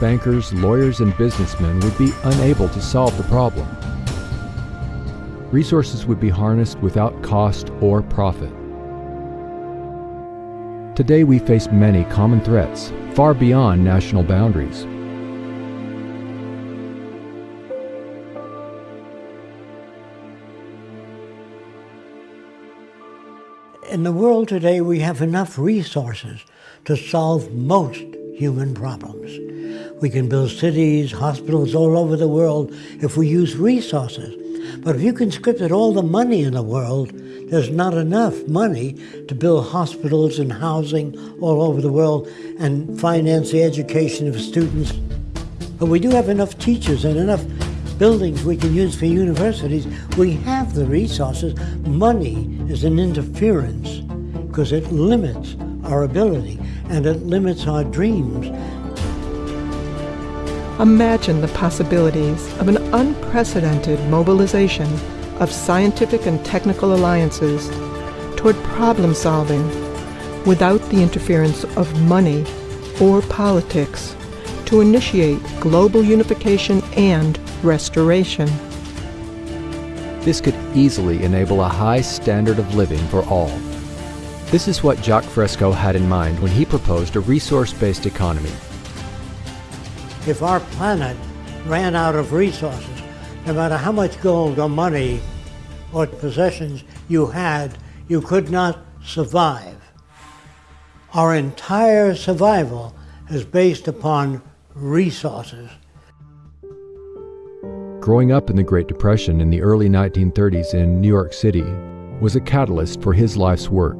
Bankers, lawyers, and businessmen would be unable to solve the problem. Resources would be harnessed without cost or profit. Today we face many common threats, far beyond national boundaries. In the world today, we have enough resources to solve most human problems. We can build cities, hospitals all over the world if we use resources. But if you conscripted all the money in the world, there's not enough money to build hospitals and housing all over the world and finance the education of students. But we do have enough teachers and enough buildings we can use for universities. We have the resources. Money is an interference because it limits our ability and it limits our dreams. Imagine the possibilities of an unprecedented mobilization of scientific and technical alliances toward problem solving without the interference of money or politics to initiate global unification and restoration. This could easily enable a high standard of living for all. This is what Jacque Fresco had in mind when he proposed a resource-based economy. If our planet ran out of resources, no matter how much gold or money or possessions you had, you could not survive. Our entire survival is based upon resources. Growing up in the Great Depression in the early 1930s in New York City was a catalyst for his life's work.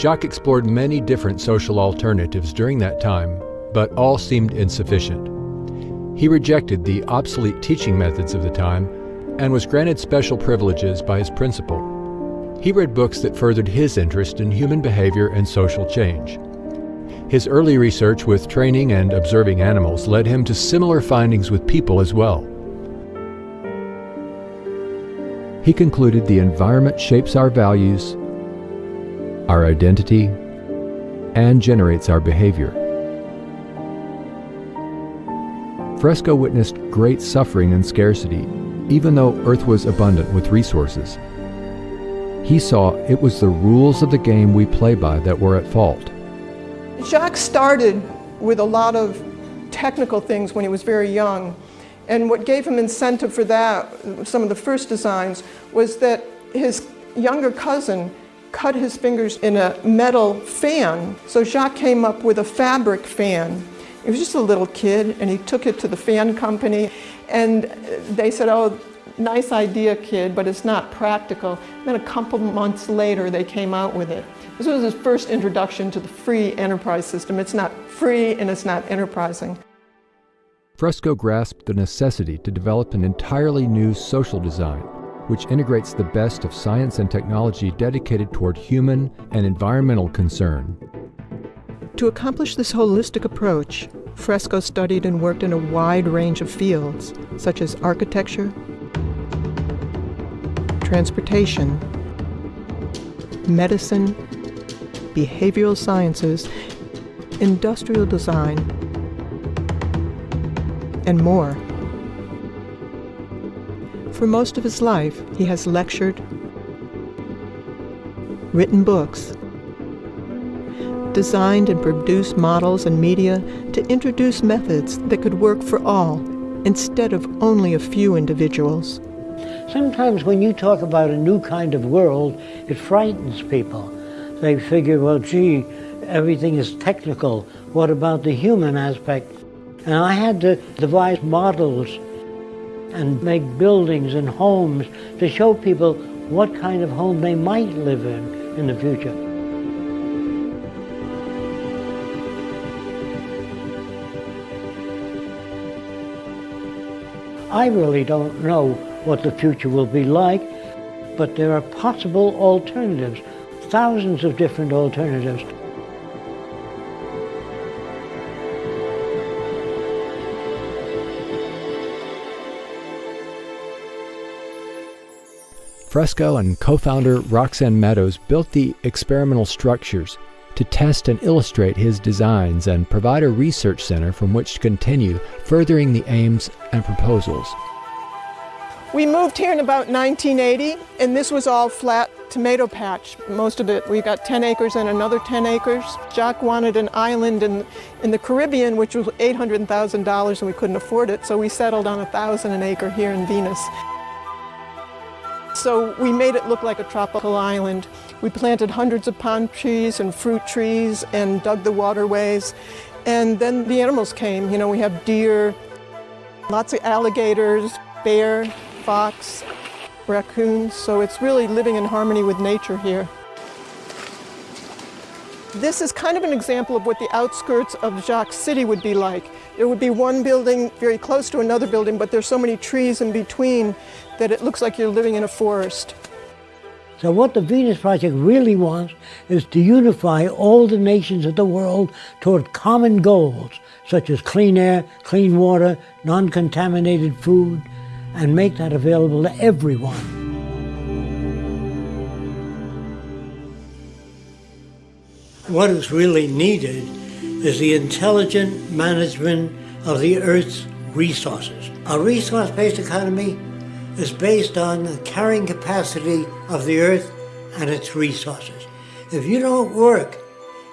Jacque explored many different social alternatives during that time, but all seemed insufficient. He rejected the obsolete teaching methods of the time and was granted special privileges by his principal. He read books that furthered his interest in human behavior and social change. His early research with training and observing animals led him to similar findings with people as well. He concluded the environment shapes our values, our identity, and generates our behavior. Fresco witnessed great suffering and scarcity, even though Earth was abundant with resources. He saw it was the rules of the game we play by that were at fault. Jacque started with a lot of technical things when he was very young. And what gave him incentive for that, some of the first designs, was that his younger cousin cut his fingers in a metal fan. So Jacque came up with a fabric fan. He was just a little kid and he took it to the fan company and they said, oh, nice idea, kid, but it's not practical. Then a couple months later, they came out with it. This was his first introduction to the free enterprise system. It's not free and it's not enterprising. Fresco grasped the necessity to develop an entirely new social design, which integrates the best of science and technology dedicated toward human and environmental concern. To accomplish this holistic approach, Fresco studied and worked in a wide range of fields, such as architecture, transportation, medicine, behavioral sciences, industrial design, and more. For most of his life, he has lectured, written books, designed and produced models and media to introduce methods that could work for all instead of only a few individuals. Sometimes when you talk about a new kind of world, it frightens people. They figure, well, gee, everything is technical. What about the human aspect? And I had to devise models and make buildings and homes to show people what kind of home they might live in in the future. I really don't know what the future will be like, but there are possible alternatives, thousands of different alternatives. Fresco and co-founder Roxanne Meadows built the experimental structures to test and illustrate his designs and provide a research center from which to continue furthering the aims and proposals. We moved here in about 1980, and this was all flat tomato patch, most of it. We got 10 acres and another 10 acres. Jacque wanted an island in, in the Caribbean, which was $800,000, and we couldn't afford it, so we settled on a thousand an acre here in Venus. So we made it look like a tropical island. We planted hundreds of palm trees and fruit trees and dug the waterways. And then the animals came. You know, we have deer, lots of alligators, bear, fox, raccoons. So it's really living in harmony with nature here. This is kind of an example of what the outskirts of Jacque's City would be like. There would be one building very close to another building, but there's so many trees in between that it looks like you're living in a forest. So what the Venus Project really wants is to unify all the nations of the world toward common goals, such as clean air, clean water, non-contaminated food, and make that available to everyone. What is really needed is the intelligent management of the Earth's resources. A resource-based economy is based on the carrying capacity of the Earth and its resources. If you don't work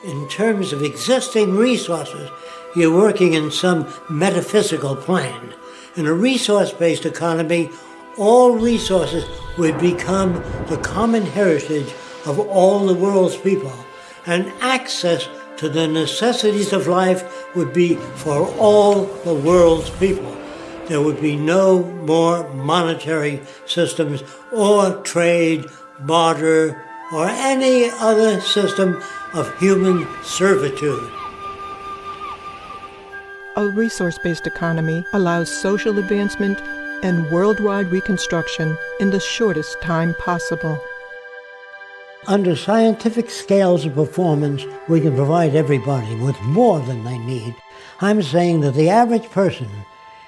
in terms of existing resources, you're working in some metaphysical plane. In a resource-based economy, all resources would become the common heritage of all the world's people and access to the necessities of life would be for all the world's people. There would be no more monetary systems or trade, barter, or any other system of human servitude. A resource-based economy allows social advancement and worldwide reconstruction in the shortest time possible. Under scientific scales of performance, we can provide everybody with more than they need. I'm saying that the average person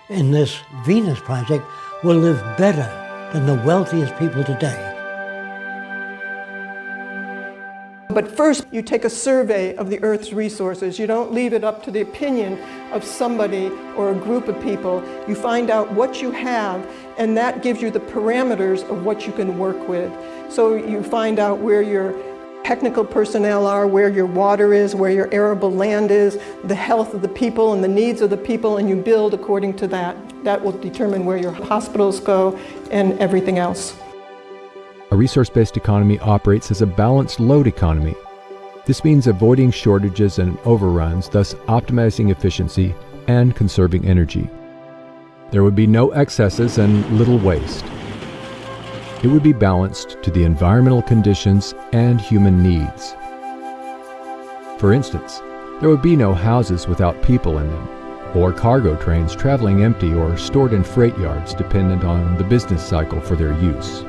in this Venus project will live better than the wealthiest people today. But first, you take a survey of the Earth's resources. You don't leave it up to the opinion of somebody or a group of people. You find out what you have, and that gives you the parameters of what you can work with. So you find out where your technical personnel are, where your water is, where your arable land is, the health of the people and the needs of the people, and you build according to that. That will determine where your hospitals go and everything else. A resource-based economy operates as a balanced load economy. This means avoiding shortages and overruns, thus optimizing efficiency and conserving energy. There would be no excesses and little waste. It would be balanced to the environmental conditions and human needs. For instance, there would be no houses without people in them, or cargo trains traveling empty or stored in freight yards dependent on the business cycle for their use.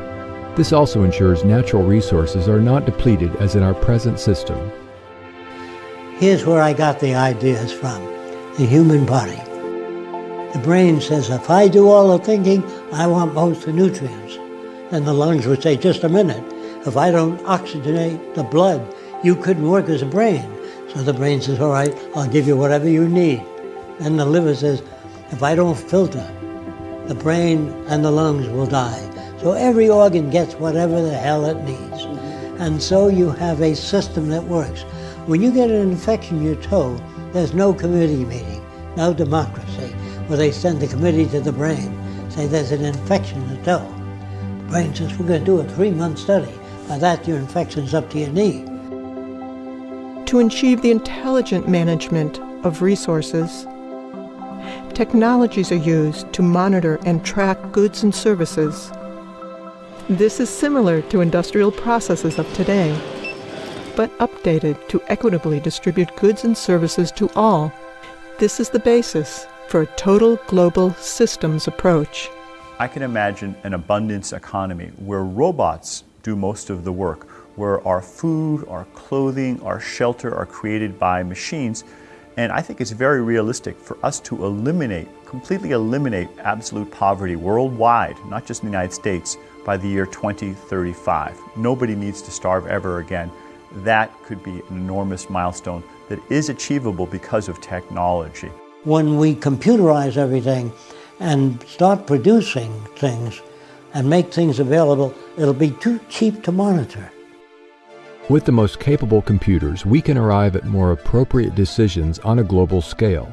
This also ensures natural resources are not depleted as in our present system. Here's where I got the ideas from the human body. The brain says, if I do all the thinking, I want most of the nutrients. Then the lungs would say, just a minute, if I don't oxygenate the blood, you couldn't work as a brain. So the brain says, all right, I'll give you whatever you need. And the liver says, if I don't filter, the brain and the lungs will die. So every organ gets whatever the hell it needs. And so you have a system that works. When you get an infection in your toe, there's no committee meeting, no democracy, where they send the committee to the brain, say there's an infection in the toe. Brain says, we're going to do a three-month study. By that, your infection's up to your knee. To achieve the intelligent management of resources, technologies are used to monitor and track goods and services. This is similar to industrial processes of today, but updated to equitably distribute goods and services to all. This is the basis for a total global systems approach. I can imagine an abundance economy where robots do most of the work, where our food, our clothing, our shelter are created by machines. And I think it's very realistic for us to eliminate, completely eliminate absolute poverty worldwide, not just in the United States, by the year 2035. Nobody needs to starve ever again. That could be an enormous milestone that is achievable because of technology. When we computerize everything and start producing things and make things available, it'll be too cheap to monitor. With the most capable computers, we can arrive at more appropriate decisions on a global scale.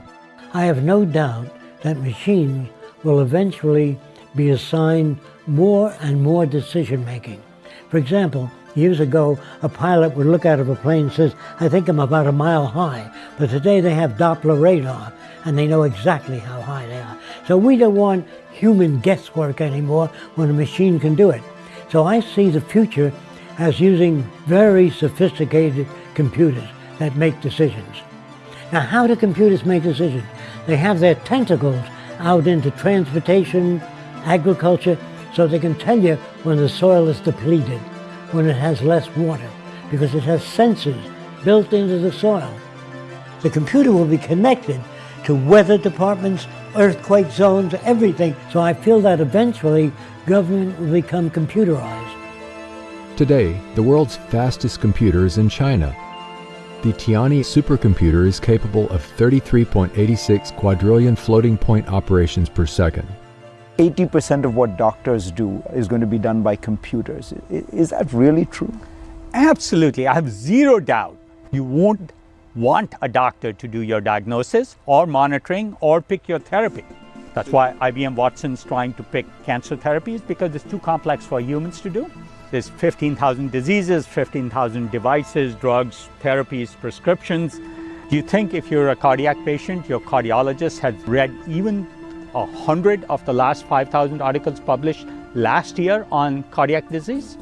I have no doubt that machines will eventually be assigned more and more decision making. For example, years ago, a pilot would look out of a plane and says, I think I'm about a mile high. But today they have Doppler radar and they know exactly how high they are. So we don't want human guesswork anymore when a machine can do it. So I see the future as using very sophisticated computers that make decisions. Now, how do computers make decisions? They have their tentacles out into transportation, agriculture, so they can tell you when the soil is depleted, when it has less water, because it has sensors built into the soil. The computer will be connected to weather departments, earthquake zones, everything. So I feel that eventually government will become computerized. Today, the world's fastest computer is in China. The Tianhe supercomputer is capable of 33.86 quadrillion floating point operations per second. 80% of what doctors do is going to be done by computers. Is that really true? Absolutely. I have zero doubt. You won't want a doctor to do your diagnosis or monitoring or pick your therapy. That's why IBM Watson's trying to pick cancer therapies because it's too complex for humans to do. There's 15,000 diseases, 15,000 devices, drugs, therapies, prescriptions. Do you think if you're a cardiac patient, your cardiologist has read even a hundred of the last 5,000 articles published last year on cardiac disease?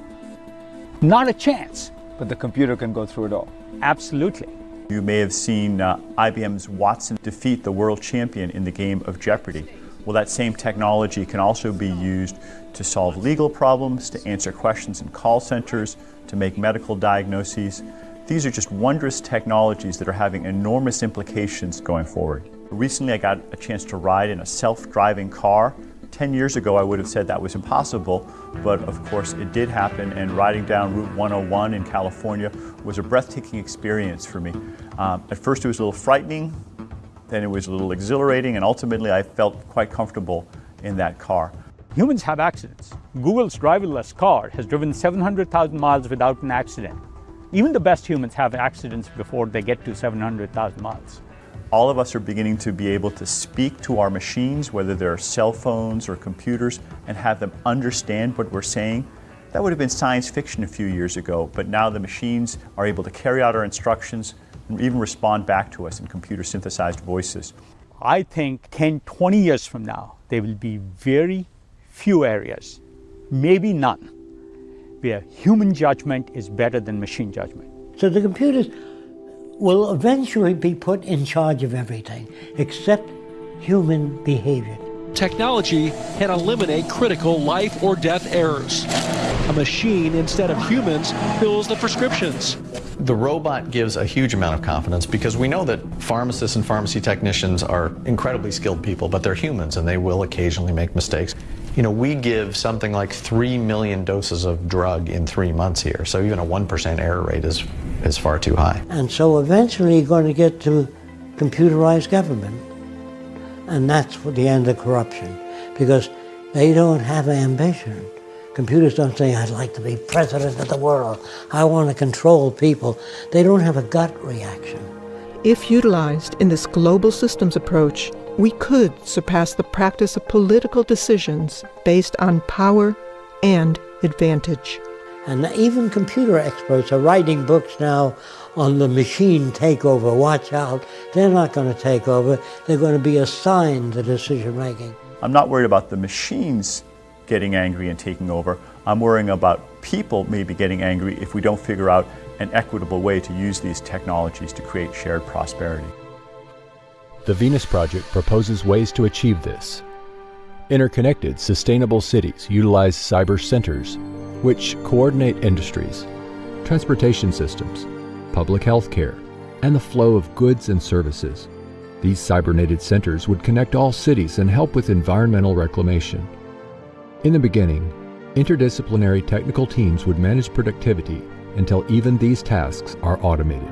Not a chance. But the computer can go through it all. Absolutely. You may have seen uh, IBM's Watson defeat the world champion in the game of Jeopardy. Well, that same technology can also be used to solve legal problems, to answer questions in call centers, to make medical diagnoses. These are just wondrous technologies that are having enormous implications going forward. Recently, I got a chance to ride in a self-driving car. 10 years ago, I would have said that was impossible, but of course it did happen, and riding down Route 101 in California was a breathtaking experience for me. Um, at first, it was a little frightening, then it was a little exhilarating, and ultimately I felt quite comfortable in that car. Humans have accidents. Google's driverless car has driven 700,000 miles without an accident. Even the best humans have accidents before they get to 700,000 miles. All of us are beginning to be able to speak to our machines, whether they're cell phones or computers, and have them understand what we're saying. That would have been science fiction a few years ago, but now the machines are able to carry out our instructions and even respond back to us in computer synthesized voices. I think 10, 20 years from now, there will be very few areas, maybe none, where human judgment is better than machine judgment. So the computers will eventually be put in charge of everything except human behavior. Technology can eliminate critical life or death errors. A machine instead of humans fills the prescriptions. The robot gives a huge amount of confidence because we know that pharmacists and pharmacy technicians are incredibly skilled people, but they're humans and they will occasionally make mistakes. You know, we give something like 3 million doses of drug in three months here, so even a 1% error rate is, is far too high. And so eventually you're going to get to computerized government. And that's the end of corruption because they don't have ambition. Computers don't say, I'd like to be president of the world. I want to control people. They don't have a gut reaction. If utilized in this global systems approach, we could surpass the practice of political decisions based on power and advantage. And even computer experts are writing books now on the machine takeover. Watch out. They're not going to take over. They're going to be assigned the decision making. I'm not worried about the machines getting angry and taking over. I'm worrying about people maybe getting angry if we don't figure out an equitable way to use these technologies to create shared prosperity. The Venus Project proposes ways to achieve this. Interconnected, sustainable cities utilize cyber centers, which coordinate industries, transportation systems, public health care, and the flow of goods and services. These cybernated centers would connect all cities and help with environmental reclamation. In the beginning, interdisciplinary technical teams would manage productivity until even these tasks are automated.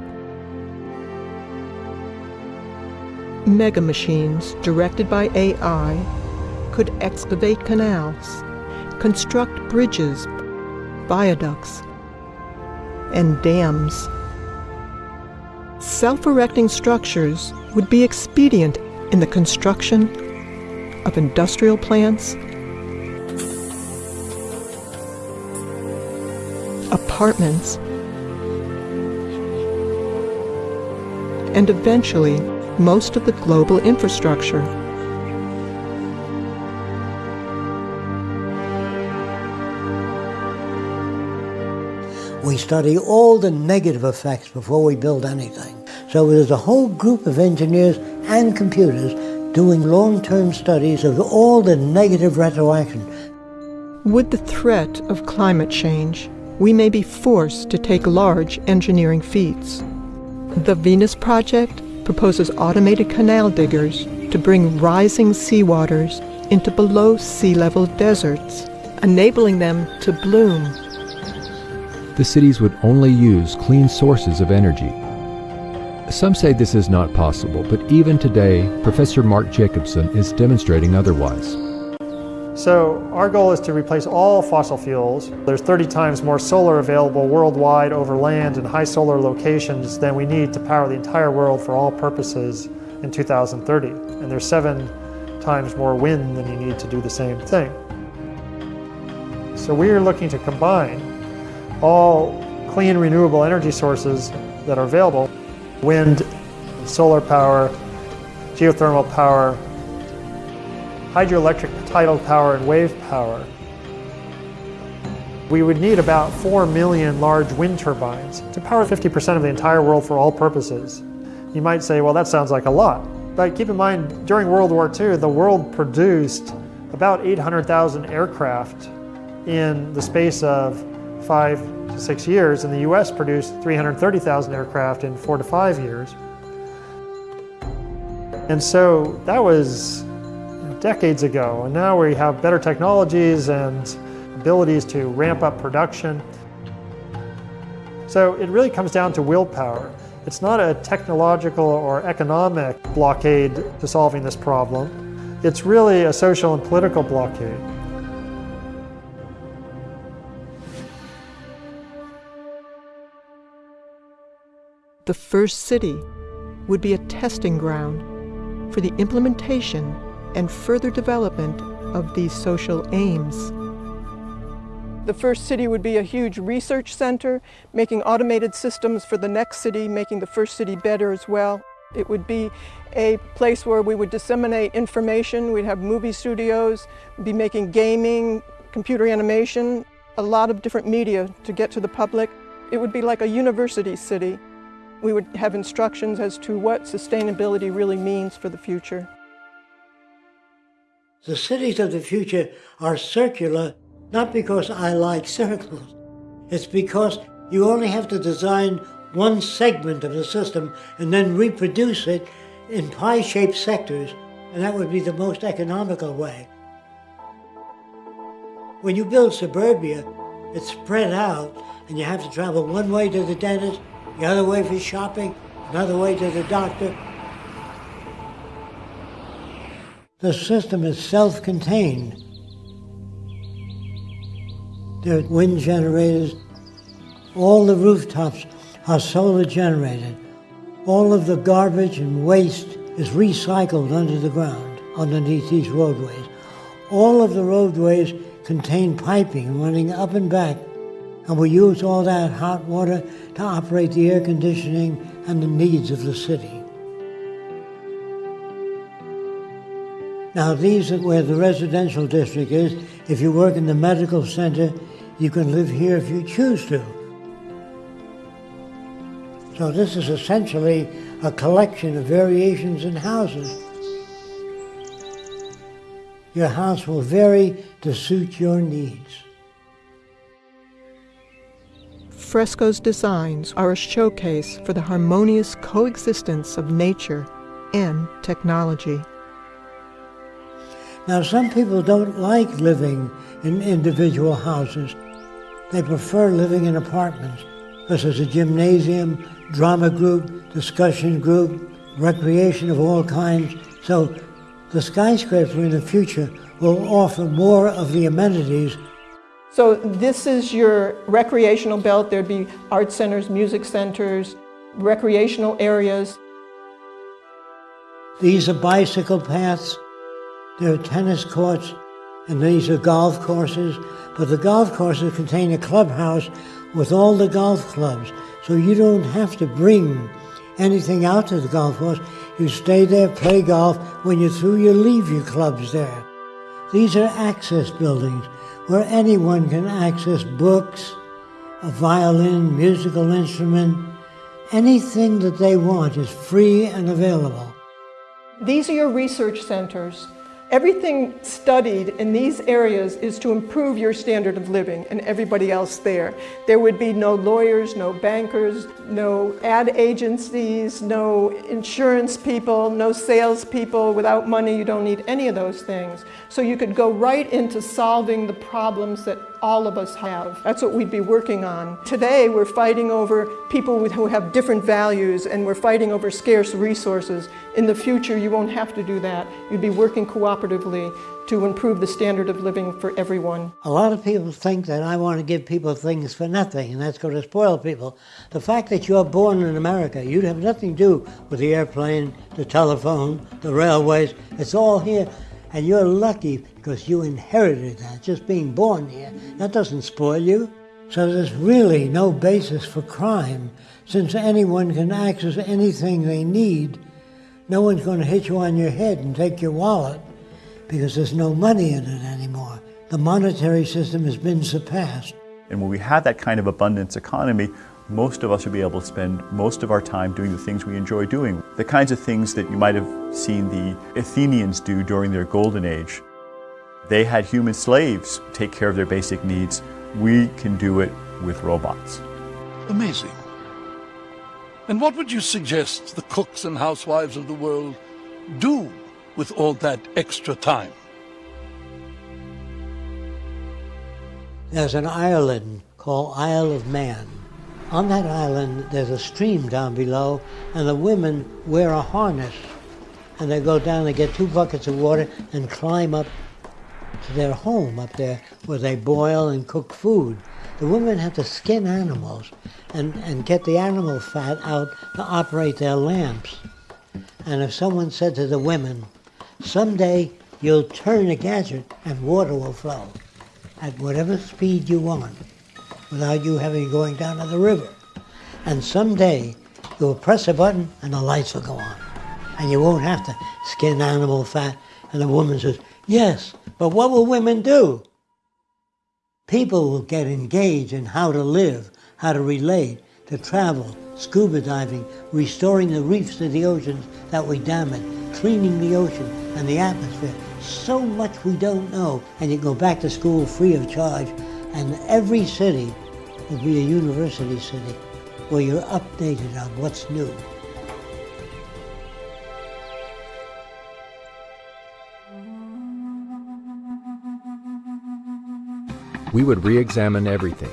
Mega machines directed by AI could excavate canals, construct bridges, viaducts, and dams. Self-erecting structures would be expedient in the construction of industrial plants, apartments, and eventually most of the global infrastructure. We study all the negative effects before we build anything. So there's a whole group of engineers and computers doing long-term studies of all the negative retroaction. With the threat of climate change, we may be forced to take large engineering feats. The Venus Project proposes automated canal diggers to bring rising seawaters into below sea level deserts, enabling them to bloom the cities would only use clean sources of energy. Some say this is not possible, but even today, Professor Mark Jacobson is demonstrating otherwise. So our goal is to replace all fossil fuels. There's 30 times more solar available worldwide over land in high solar locations than we need to power the entire world for all purposes in 2030. And there's seven times more wind than you need to do the same thing. So we are looking to combine all clean renewable energy sources that are available, wind, solar power, geothermal power, hydroelectric tidal power, and wave power. We would need about 4 million large wind turbines to power 50% of the entire world for all purposes. You might say, well, that sounds like a lot. But keep in mind, during World War II, the world produced about 800,000 aircraft in the space of five to six years, and the US produced 330,000 aircraft in four to five years. And so that was decades ago, and now we have better technologies and abilities to ramp up production. So it really comes down to willpower. It's not a technological or economic blockade to solving this problem. It's really a social and political blockade. The first city would be a testing ground for the implementation and further development of these social aims. The first city would be a huge research center, making automated systems for the next city, making the first city better as well. It would be a place where we would disseminate information. We'd have movie studios, be making gaming, computer animation, a lot of different media to get to the public. It would be like a university city. We would have instructions as to what sustainability really means for the future. The cities of the future are circular, not because I like circles. It's because you only have to design one segment of the system and then reproduce it in pie-shaped sectors, and that would be the most economical way. When you build suburbia, it's spread out, and you have to travel one way to the dentist, the other way for shopping, another way to the doctor. The system is self-contained. There are wind generators. All the rooftops are solar generated. All of the garbage and waste is recycled under the ground, underneath these roadways. All of the roadways contain piping running up and back, and we use all that hot water to operate the air conditioning and the needs of the city. Now, these are where the residential district is. If you work in the medical center, you can live here if you choose to. So this is essentially a collection of variations in houses. Your house will vary to suit your needs. Fresco's designs are a showcase for the harmonious coexistence of nature and technology. Now, some people don't like living in individual houses. They prefer living in apartments because there's a gymnasium, drama group, discussion group, recreation of all kinds. So the skyscraper in the future will offer more of the amenities. So this is your recreational belt. There'd be art centers, music centers, recreational areas. These are bicycle paths. There are tennis courts, and these are golf courses. But the golf courses contain a clubhouse with all the golf clubs. So you don't have to bring anything out to the golf course. You stay there, play golf. When you're through, you leave your clubs there. These are access buildings where anyone can access books, a violin, musical instrument, anything that they want is free and available. These are your research centers. Everything studied in these areas is to improve your standard of living and everybody else there. There would be no lawyers, no bankers, no ad agencies, no insurance people, no salespeople. Without money, you don't need any of those things. So you could go right into solving the problems that all of us have. That's what we'd be working on. Today, we're fighting over people who have different values and we're fighting over scarce resources. In the future, you won't have to do that. You'd be working cooperatively to improve the standard of living for everyone. A lot of people think that I want to give people things for nothing, and that's going to spoil people. The fact that you're born in America, you have nothing to do with the airplane, the telephone, the railways. It's all here. And you're lucky because you inherited that, just being born here. That doesn't spoil you. So there's really no basis for crime. Since anyone can access anything they need, no one's going to hit you on your head and take your wallet because there's no money in it anymore. The monetary system has been surpassed. And when we have that kind of abundance economy, most of us will be able to spend most of our time doing the things we enjoy doing. The kinds of things that you might have seen the Athenians do during their golden age. They had human slaves take care of their basic needs. We can do it with robots. Amazing. And what would you suggest the cooks and housewives of the world do with all that extra time? There's an island called Isle of Man. On that island, there's a stream down below, and the women wear a harness. And they go down, they get two buckets of water, and climb up to their home up there where they boil and cook food. The women have to skin animals and, and get the animal fat out to operate their lamps. And if someone said to the women, someday you'll turn a gadget and water will flow at whatever speed you want without you having going down to the river. And someday you'll press a button and the lights will go on. And you won't have to skin animal fat. And the woman says, yes, but what will women do? People will get engaged in how to live, how to relate, to travel, scuba diving, restoring the reefs of the oceans that we damage, cleaning the ocean and the atmosphere. So much we don't know. And you go back to school free of charge. And every city will be a university city where you're updated on what's new. we would re examine everything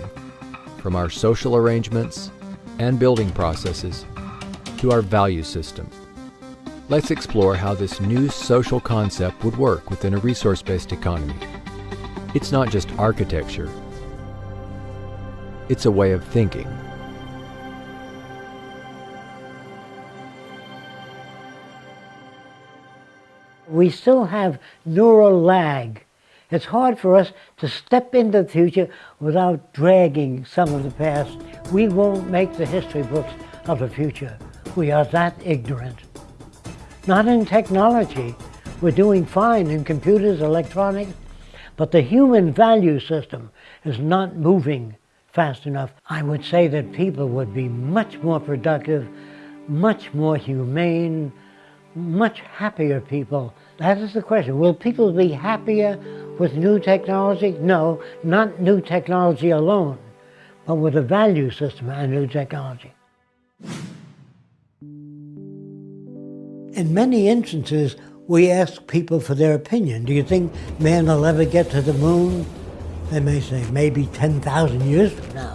from our social arrangements and building processes to our value system. Let's explore how this new social concept would work within a resource based economy. It's not just architecture, it's a way of thinking. We still have neural lag. It's hard for us to step into the future without dragging some of the past. We won't make the history books of the future. We are that ignorant. Not in technology. We're doing fine in computers, electronics, but the human value system is not moving fast enough. I would say that people would be much more productive, much more humane, much happier people. That is the question. Will people be happier with new technology? No, not new technology alone, but with a value system and new technology. In many instances, we ask people for their opinion. Do you think man will ever get to the moon? They may say, maybe 10,000 years from now.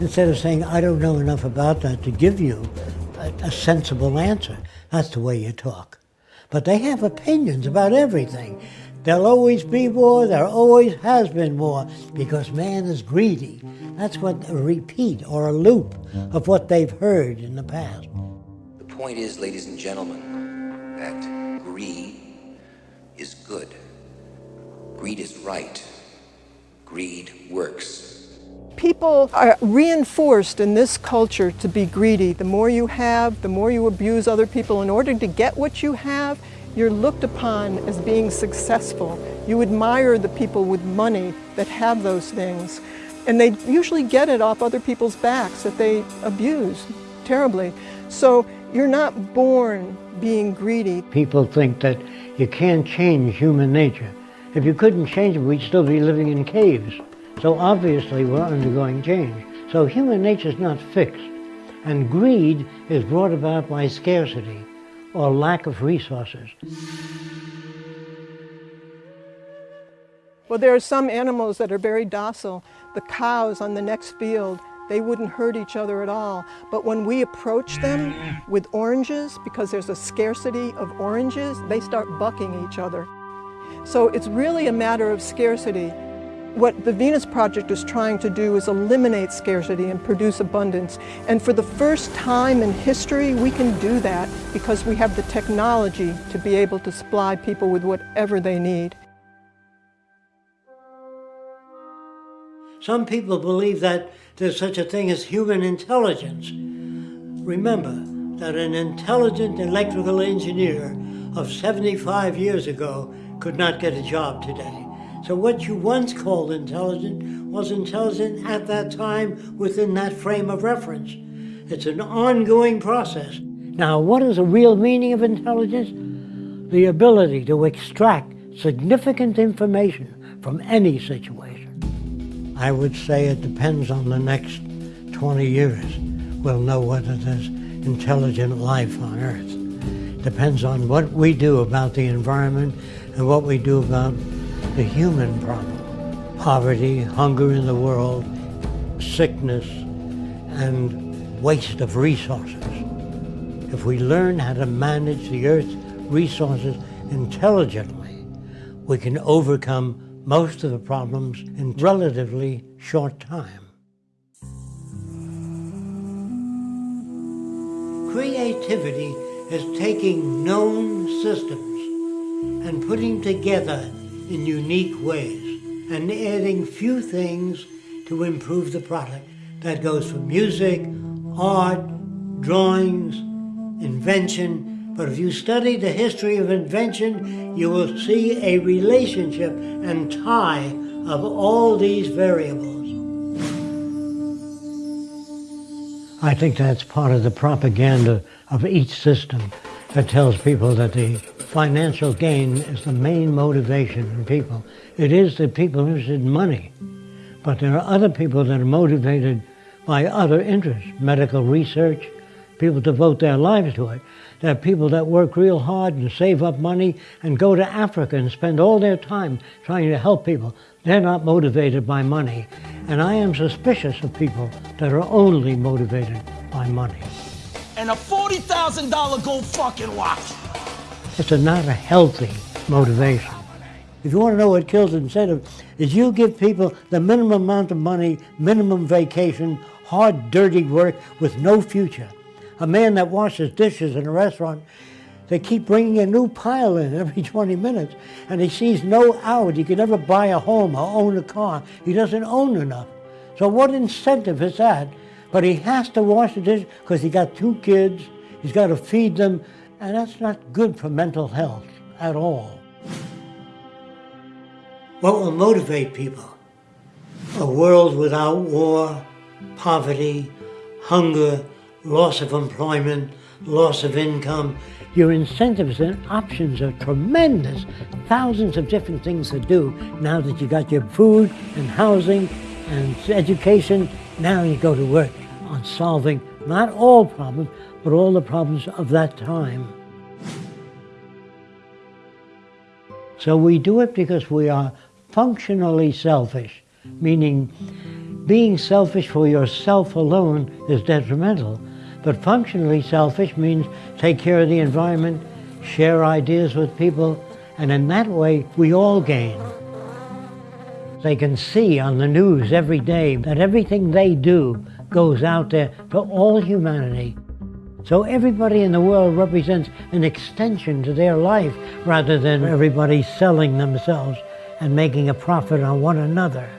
Instead of saying, I don't know enough about that to give you a, a sensible answer. That's the way you talk. But they have opinions about everything. There'll always be war, there always has been war, because man is greedy. That's what a repeat or a loop of what they've heard in the past. The point is, ladies and gentlemen, that greed is good. Greed is right. Greed works. People are reinforced in this culture to be greedy. The more you have, the more you abuse other people. In order to get what you have, you're looked upon as being successful. You admire the people with money that have those things. And they usually get it off other people's backs that they abuse terribly. So you're not born being greedy. People think that you can't change human nature. If you couldn't change it, we'd still be living in caves. So obviously we're undergoing change. So human nature is not fixed. And greed is brought about by scarcity or lack of resources. Well, there are some animals that are very docile. The cows on the next field, they wouldn't hurt each other at all. But when we approach them with oranges, because there's a scarcity of oranges, they start bucking each other. So it's really a matter of scarcity. What the Venus Project is trying to do is eliminate scarcity and produce abundance. And for the first time in history, we can do that because we have the technology to be able to supply people with whatever they need. Some people believe that there's such a thing as human intelligence. Remember that an intelligent electrical engineer of 75 years ago could not get a job today. So what you once called intelligent was intelligent at that time within that frame of reference. It's an ongoing process. Now, what is the real meaning of intelligence? The ability to extract significant information from any situation. I would say it depends on the next 20 years. We'll know whether there's intelligent life on Earth. Depends on what we do about the environment and what we do about the human problem. Poverty, hunger in the world, sickness, and waste of resources. If we learn how to manage the Earth's resources intelligently, we can overcome most of the problems in relatively short time. Creativity is taking known systems and putting together in unique ways and adding few things to improve the product. That goes for music, art, drawings, invention, but if you study the history of invention, you will see a relationship and tie of all these variables. I think that's part of the propaganda of each system that tells people that the financial gain is the main motivation in people. It is the people interested in money. But there are other people that are motivated by other interests, medical research, people devote their lives to it. There are people that work real hard and save up money and go to Africa and spend all their time trying to help people. They're not motivated by money. And I am suspicious of people that are only motivated by money. And a $40,000 gold fucking watch. It's a not a healthy motivation. If you want to know what kills incentive, is you give people the minimum amount of money, minimum vacation, hard, dirty work with no future. A man that washes dishes in a restaurant, they keep bringing a new pile in every 20 minutes, and he sees no out. He can never buy a home or own a car. He doesn't own enough. So what incentive is that? But he has to wash the dishes because he got two kids, he's got to feed them, and that's not good for mental health at all. What will motivate people? A world without war, poverty, hunger, loss of employment, loss of income. Your incentives and options are tremendous. Thousands of different things to do now that you got your food and housing and education. Now you go to work on solving not all problems, but all the problems of that time. So we do it because we are functionally selfish, meaning being selfish for yourself alone is detrimental. But functionally selfish means take care of the environment, share ideas with people, and in that way we all gain. They can see on the news every day that everything they do goes out there to all humanity. So everybody in the world represents an extension to their life rather than everybody selling themselves and making a profit on one another.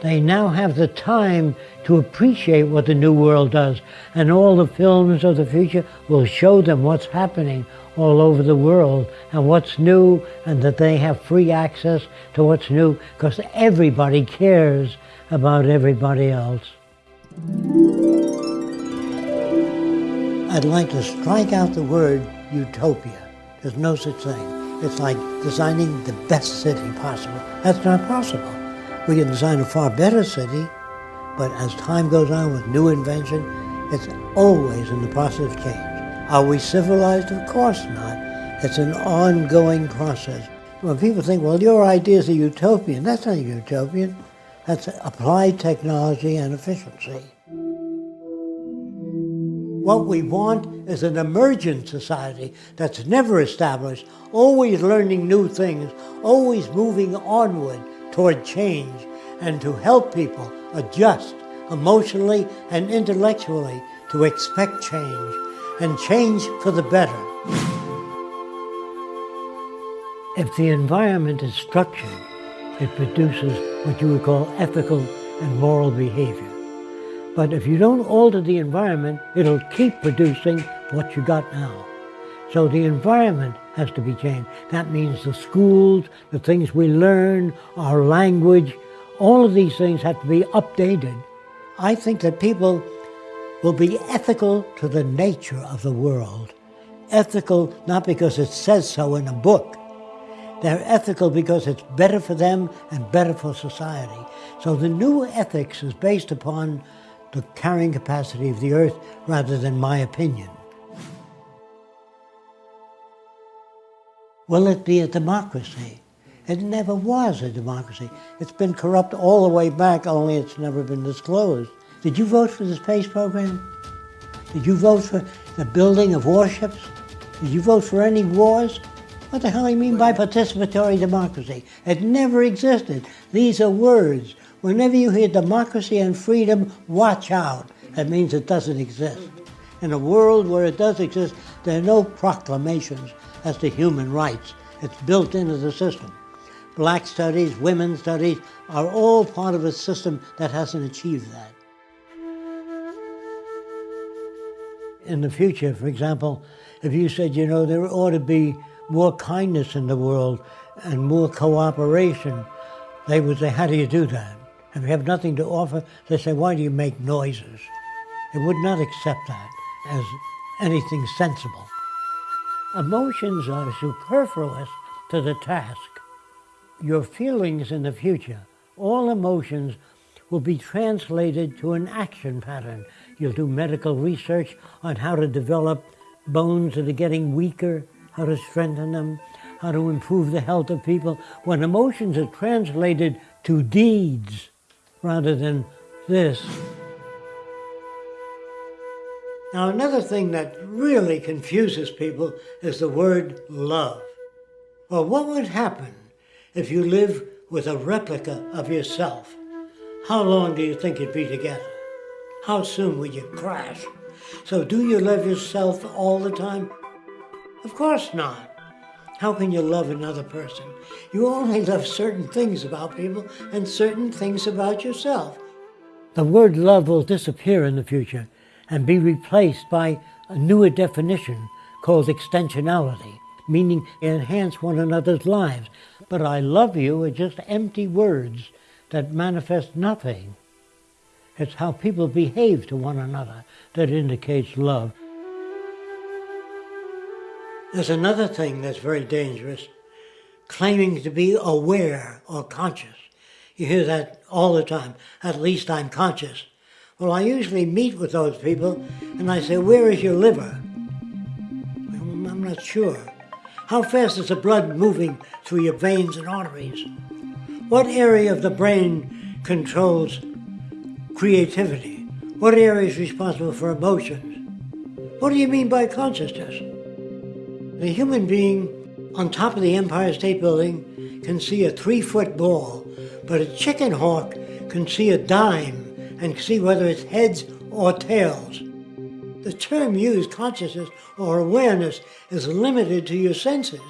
They now have the time to appreciate what the new world does, and all the films of the future will show them what's happening all over the world and what's new, and that they have free access to what's new because everybody cares about everybody else. I'd like to strike out the word utopia. There's no such thing. It's like designing the best city possible. That's not possible. We can design a far better city, but as time goes on with new invention, it's always in the process of change. Are we civilized? Of course not. It's an ongoing process. When people think, well, your ideas are utopian, that's not utopian. That's applied technology and efficiency. What we want is an emergent society that's never established, always learning new things, always moving onward toward change, and to help people adjust emotionally and intellectually to expect change, and change for the better. If the environment is structured, it produces what you would call ethical and moral behavior. But if you don't alter the environment, it'll keep producing what you got now. So the environment has to be changed. That means the schools, the things we learn, our language, all of these things have to be updated. I think that people will be ethical to the nature of the world. Ethical not because it says so in a book. They're ethical because it's better for them and better for society. So the new ethics is based upon the carrying capacity of the earth rather than my opinion. Will it be a democracy? It never was a democracy. It's been corrupt all the way back, only it's never been disclosed. Did you vote for the space program? Did you vote for the building of warships? Did you vote for any wars? What the hell do you mean by participatory democracy? It never existed. These are words. Whenever you hear democracy and freedom, watch out. That means it doesn't exist. In a world where it does exist, there are no proclamations as to human rights. It's built into the system. Black studies, women's studies are all part of a system that hasn't achieved that. In the future, for example, if you said, you know, there ought to be more kindness in the world and more cooperation, they would say, how do you do that? You have nothing to offer, they say, why do you make noises? They would not accept that as anything sensible. Emotions are superfluous to the task. Your feelings in the future, all emotions, will be translated to an action pattern. You'll do medical research on how to develop bones that are getting weaker, how to strengthen them, how to improve the health of people. When emotions are translated to deeds, rather than this. Now, another thing that really confuses people is the word love. Well, what would happen if you live with a replica of yourself, how long do you think you'd be together? How soon would you crash? So do you love yourself all the time? Of course not. How can you love another person? You only love certain things about people and certain things about yourself. The word love will disappear in the future and be replaced by a newer definition called extensionality, meaning enhance one another's lives. But I love you are just empty words that manifest nothing. It's how people behave to one another that indicates love. There's another thing that's very dangerous, claiming to be aware or conscious. You hear that all the time. At least I'm conscious. Well, I usually meet with those people and I say, where is your liver? I'm not sure. How fast is the blood moving through your veins and arteries? What area of the brain controls creativity? What area is responsible for emotions? What do you mean by consciousness? The human being on top of the Empire State Building can see a three-foot ball, but a chicken hawk can see a dime and see whether it's heads or tails. The term used, consciousness or awareness, is limited to your senses.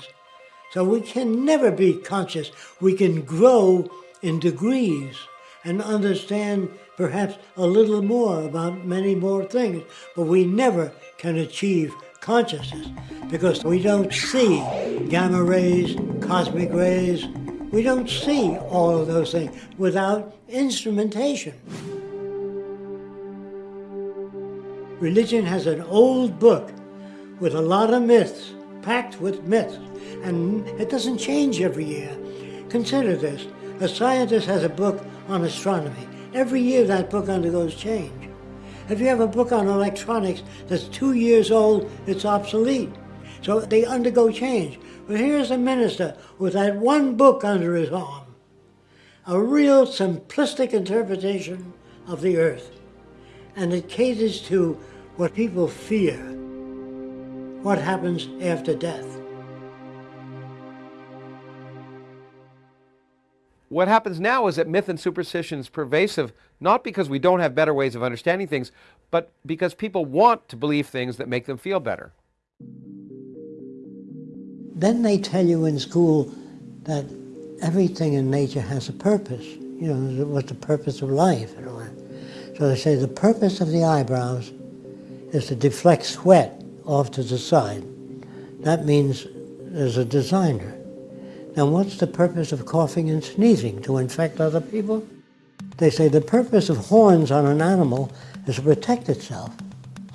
So we can never be conscious. We can grow in degrees and understand perhaps a little more about many more things, but we never can achieve consciousness because we don't see gamma rays, cosmic rays. We don't see all of those things without instrumentation. Religion has an old book with a lot of myths, packed with myths, and it doesn't change every year. Consider this. A scientist has a book on astronomy. Every year that book undergoes change. If you have a book on electronics that's two years old, it's obsolete. So they undergo change. But here's a minister with that one book under his arm. A real simplistic interpretation of the earth. And it caters to what people fear, what happens after death. What happens now is that myth and superstition is pervasive, not because we don't have better ways of understanding things, but because people want to believe things that make them feel better. Then they tell you in school that everything in nature has a purpose. You know, what's the purpose of life and all that. So they say the purpose of the eyebrows is to deflect sweat off to the side. That means there's a designer. Now what's the purpose of coughing and sneezing? To infect other people? They say the purpose of horns on an animal is to protect itself.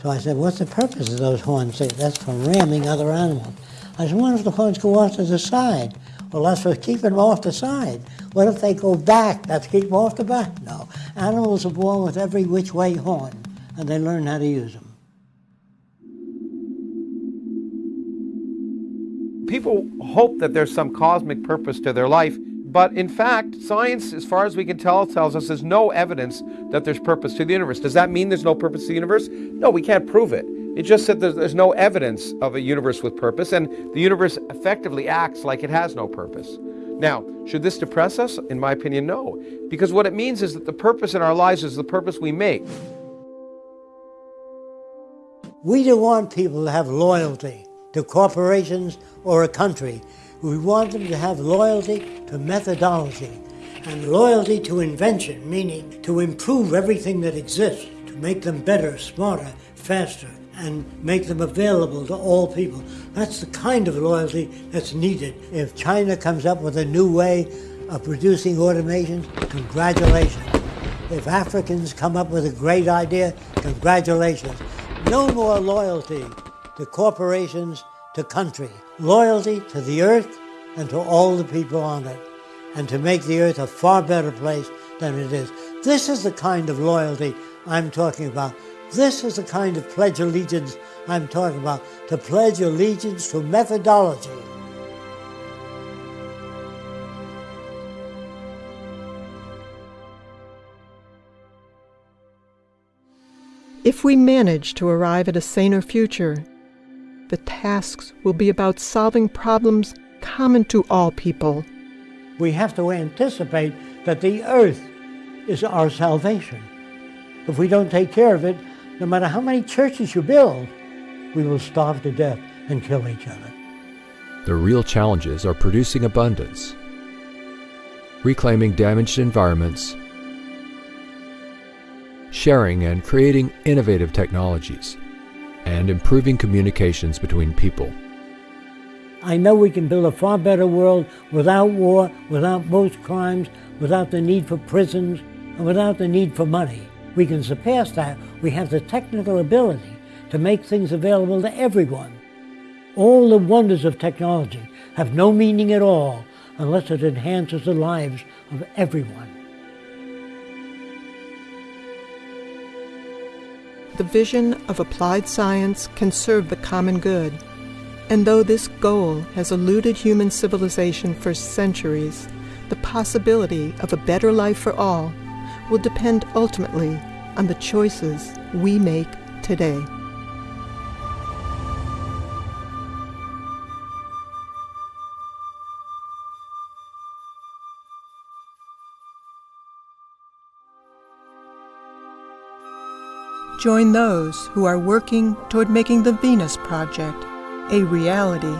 So I said, what's the purpose of those horns? They that's for ramming other animals. I said, what if the horns go off to the side? Well, that's for keeping them off the side. What if they go back? That's keep them off the back? No. Animals are born with every which way horn, and they learn how to use them. People hope that there's some cosmic purpose to their life, but in fact, science, as far as we can tell, tells us there's no evidence that there's purpose to the universe. Does that mean there's no purpose to the universe? No, we can't prove it. It just said there's, there's no evidence of a universe with purpose, and the universe effectively acts like it has no purpose. Now, should this depress us? In my opinion, no. Because what it means is that the purpose in our lives is the purpose we make. We don't want people to have loyalty to corporations or a country. We want them to have loyalty to methodology and loyalty to invention, meaning to improve everything that exists, to make them better, smarter, faster, and make them available to all people. That's the kind of loyalty that's needed. If China comes up with a new way of producing automation, congratulations. If Africans come up with a great idea, congratulations. No more loyalty to corporations, to country. Loyalty to the earth and to all the people on it, and to make the earth a far better place than it is. This is the kind of loyalty I'm talking about. This is the kind of pledge allegiance I'm talking about, to pledge allegiance to methodology. If we manage to arrive at a saner future, the tasks will be about solving problems common to all people We have to anticipate that the earth is our salvation. If we don't take care of it, no matter how many churches you build, we will starve to death and kill each other. The real challenges are producing abundance, reclaiming damaged environments, sharing and creating innovative technologies, and improving communications between people. I know we can build a far better world without war, without most crimes, without the need for prisons, and without the need for money. We can surpass that. We have the technical ability to make things available to everyone. All the wonders of technology have no meaning at all unless it enhances the lives of everyone. The vision of applied science can serve the common good. And though this goal has eluded human civilization for centuries, the possibility of a better life for all will depend ultimately on the choices we make today. Join those who are working toward making the Venus Project a reality